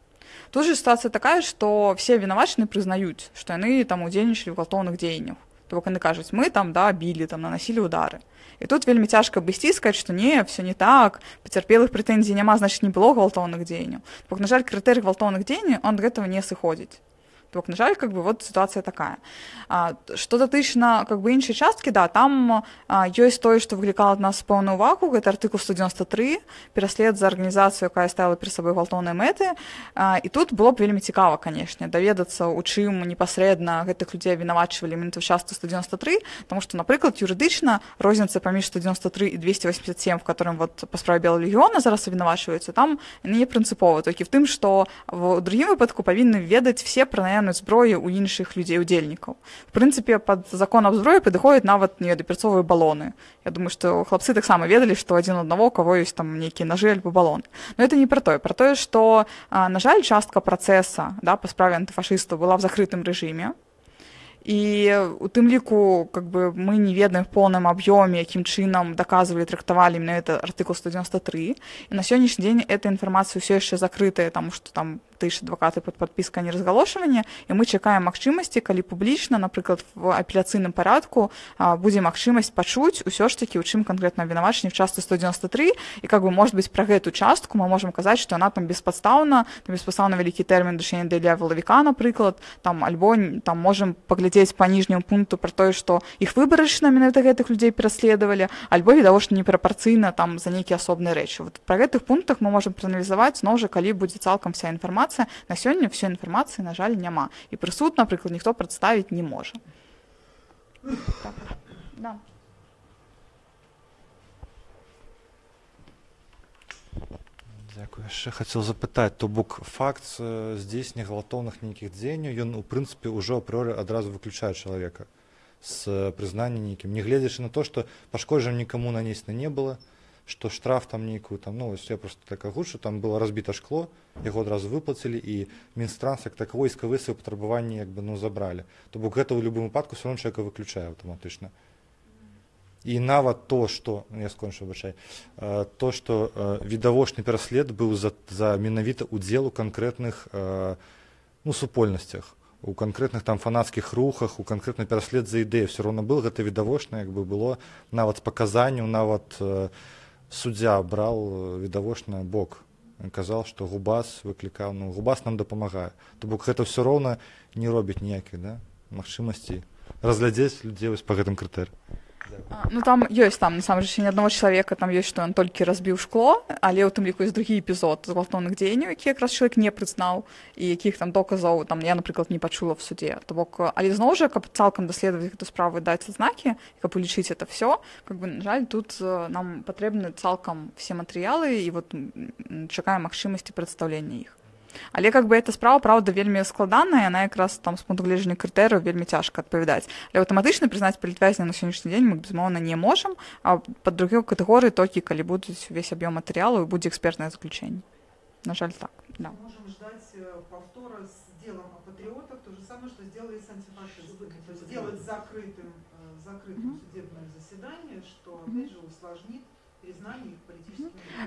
A: Тут же ситуация такая, что все виноватчины признают, что они там удзельнічалі в гвалтоўных дзеяннях. То бок яны кажуць, мы там да били, там наносили удары. І тут вельмі цяжка абысці сказаць, што не все не так пацярпелых прэтэнзій няма значит не было гвалтоўных дзеянняў. Бок на жаль крытэрый гвалтоўных дзеянняў он ад гэтага не сыходзіць. Так, на жаль, как бы вот ситуация такая. А, что датычна как бы іншай часткі да там а, ёсць тое што выклікала ад нас пэўную увагу гэта артыкул 193 пераслед за арганізацыю якая ставила перед сабой гвалтоўныя мэты а, і тут было б вельмі цікава канешне даведацца у чым непасрэдна гэтых людзей вінавачвалі менты частку 193 тому что напрыклад юрыдычна розніца паміж 193 і 287 в которым вот па справе бела легіона зараз абвінавачваюцца там не прынцыпова толькі в тым что в другім выпадку павінны ведаць все пра наяўнасць зброі ў іншых людзей удзельнікаў в прынцыпе под закон аб зброі падыходзяць нават не дапірцовыя балоны я думаю что хлапцы таксама ведалі што адзін аднаго кого ёсць там нейкія нажы альбо балоны но это не про тое про тое что на жаль частка працэса да па справе антыфашыстаў была в закрытым рэжыме і у тым ліку как бы мы не ведаем в поўным аб'ёме якім чынам даказвалі трактавалі на это артыкул 193 і на сённяшні дзень эта інфармацыя ўсё яшчэ закрытая таму што там тыш адвакаты под падпіска неразгалошвання і мы чакаем магчымасці калі публічна напрыклад в апеляцыйным парадку будзе магчымасць пачуць усё ж таки у чым канкрэтна абвінавачанне в частцы 193 і как бы может быть пра гэту частку мы можем казаць что она там беспадстаўна беспастаўна вялікі тэрмін дачэння для валавіка напрыклад там альбо там можем паглядзець па ніжняму пункту про тое что іх выбарачна менавіта гэтых людзей пераследавалі альбо відавочна непрапорцыйна там за нейкія асобныя рэчы вот про гэтых пунктах мы можем прааналізаваць зноў жа калі будзе цалкам вся інфармацыя на сёння все інфармацыі на жаль няма і прысуд напрыклад ніхто прадставіць не можа так. да.
H: Дякую. Яшчэ хацеў запытаць, то бок факт здзейснення гвалтоўных нейкіх дзеянняў ён у прынцыпе ўжо апрыоры адразу выключае чалавека з прызнання нейкім, нягледзячы на то, што пашкоджан нікаму нанесена не было, што штраф там нейкую там ну я просто так агучу там было разбіта шкло яго адразу выплацілі і мінстранс як так войскавы свае патрабаванні як бы ну забралі то бок гэта ў любым выпадку все чалавека выключае аўтаматычна і нават то что ну, я скончу бачай э, то что э, відавочны пераслед быў за, за менавіта удзел у канкрэтных э, ну супольнасцях у канкрэтных там фанацкіх рухах у канкрэтны пераслед за ідэю все роўно был гэта відавочна як бы было. Нават з паказанню нават суддзя браў відавочна бок. Казаў што губас выклікаў ну губас нам дапамагае. То бок гэта все роўна не робіць ніякіх да магчымасці разглядзець людзей вось па гэтым крытэры
A: Ну там ёсць там насамрэч ні аднаго чалавека там ёсць што ён толькі разбіў шкло але ў тым ліку ёсць другі эпізод згвалтоўных дзеянняў які якраз чалавек не прызнаў і якіх там доказаў там я напрыклад не пачула в суде. То бок але зноў жа каб цалкам даследаваць гэту справу даць знакі каб улічыць это все как бы на жаль тут нам патрэбны цалкам все матэрыялы і вот чакаем магчымасці прадстаўлення іх але как бы эта справа правда вельмі складаная яна якраз там з пункту гледжання крытэрыяў вельмі цяжка адпавядаць але аўтаматычна прызнаць палітвязня на сённяшні дзень мы безумоўна не можам а под другой катэгорыі толькі калі будуць увесь аб'ём матэрыялу і будзе экспертнае заключэнне на жаль так да.
E: можем ждать э, повтора с делом о патриотах то же самое что сделали с антифашистами то есть сделать закрытым э, закрытым судебное заседание что опять же усложнит признание их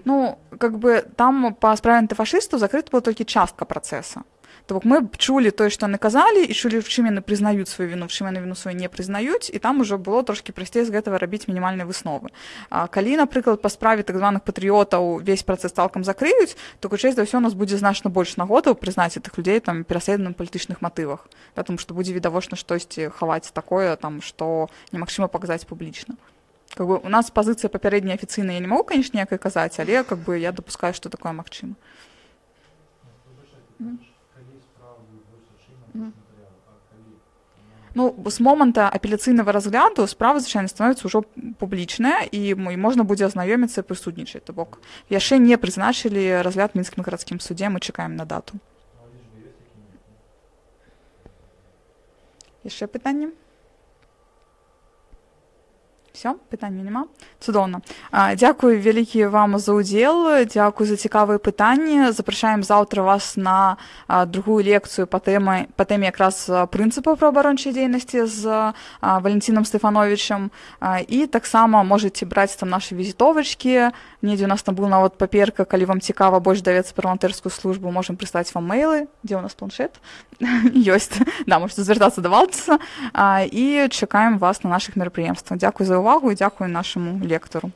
A: Ну, как бы там па справе антыфашыстаў закрыта была толькі частка працэса. То бок мы чулі тое, што яны казалі і чулі в чым яны прызнаюць сваю віну, чым яны віну сваю не прызнаюць і там ужо было трошкі прасцей з гэтага рабіць мінімальныя высновы. А калі, напрыклад, па справе так званых патрыётаў весь працэс цалкам закрыюць, то хутчэй за ўсё у нас будзе значна больш нагодаў прызнаць тых людзей там пераследным палітычных матывах, потому што будзе відавочна штосьці хаваць такое там, што немагчыма паказаць публічна как бы у нас позиция папярэдняя афіцыйная я не могу конечно ніякай казаць але как бы я допускаю что такое магчыма Ну, з моманта апеляцыйнага разгляду справа звычайна становіцца ўжо публічная і мой можна будзе азнаёміцца прысутнічаць то бок яшчэ не прызначылі разгляд мінскім гарадскім судзе мы чакаем на дату. Яшчэ пытанне все пытання няма цудоўна дзякую вялікі вам за ўдзел дзякую за цікавыя пытанні запрашаем заўтра вас на другую лекцыю па тэмы па тэме якраз прынцыпаў праабарончай дзейнасці з валенцінам стэфановичам і таксама можете браць там нашы візітовачкі недзе у нас там был нават паперка калі вам цікава больш давецца пра валантэрскую службу можем прыстаць вам мейлы дзе у нас планшет. Ёсць да можете звяртацца давалцца і чакаем вас на наших мерапрыемствах дзякую за увагу і дякую нашому лектору.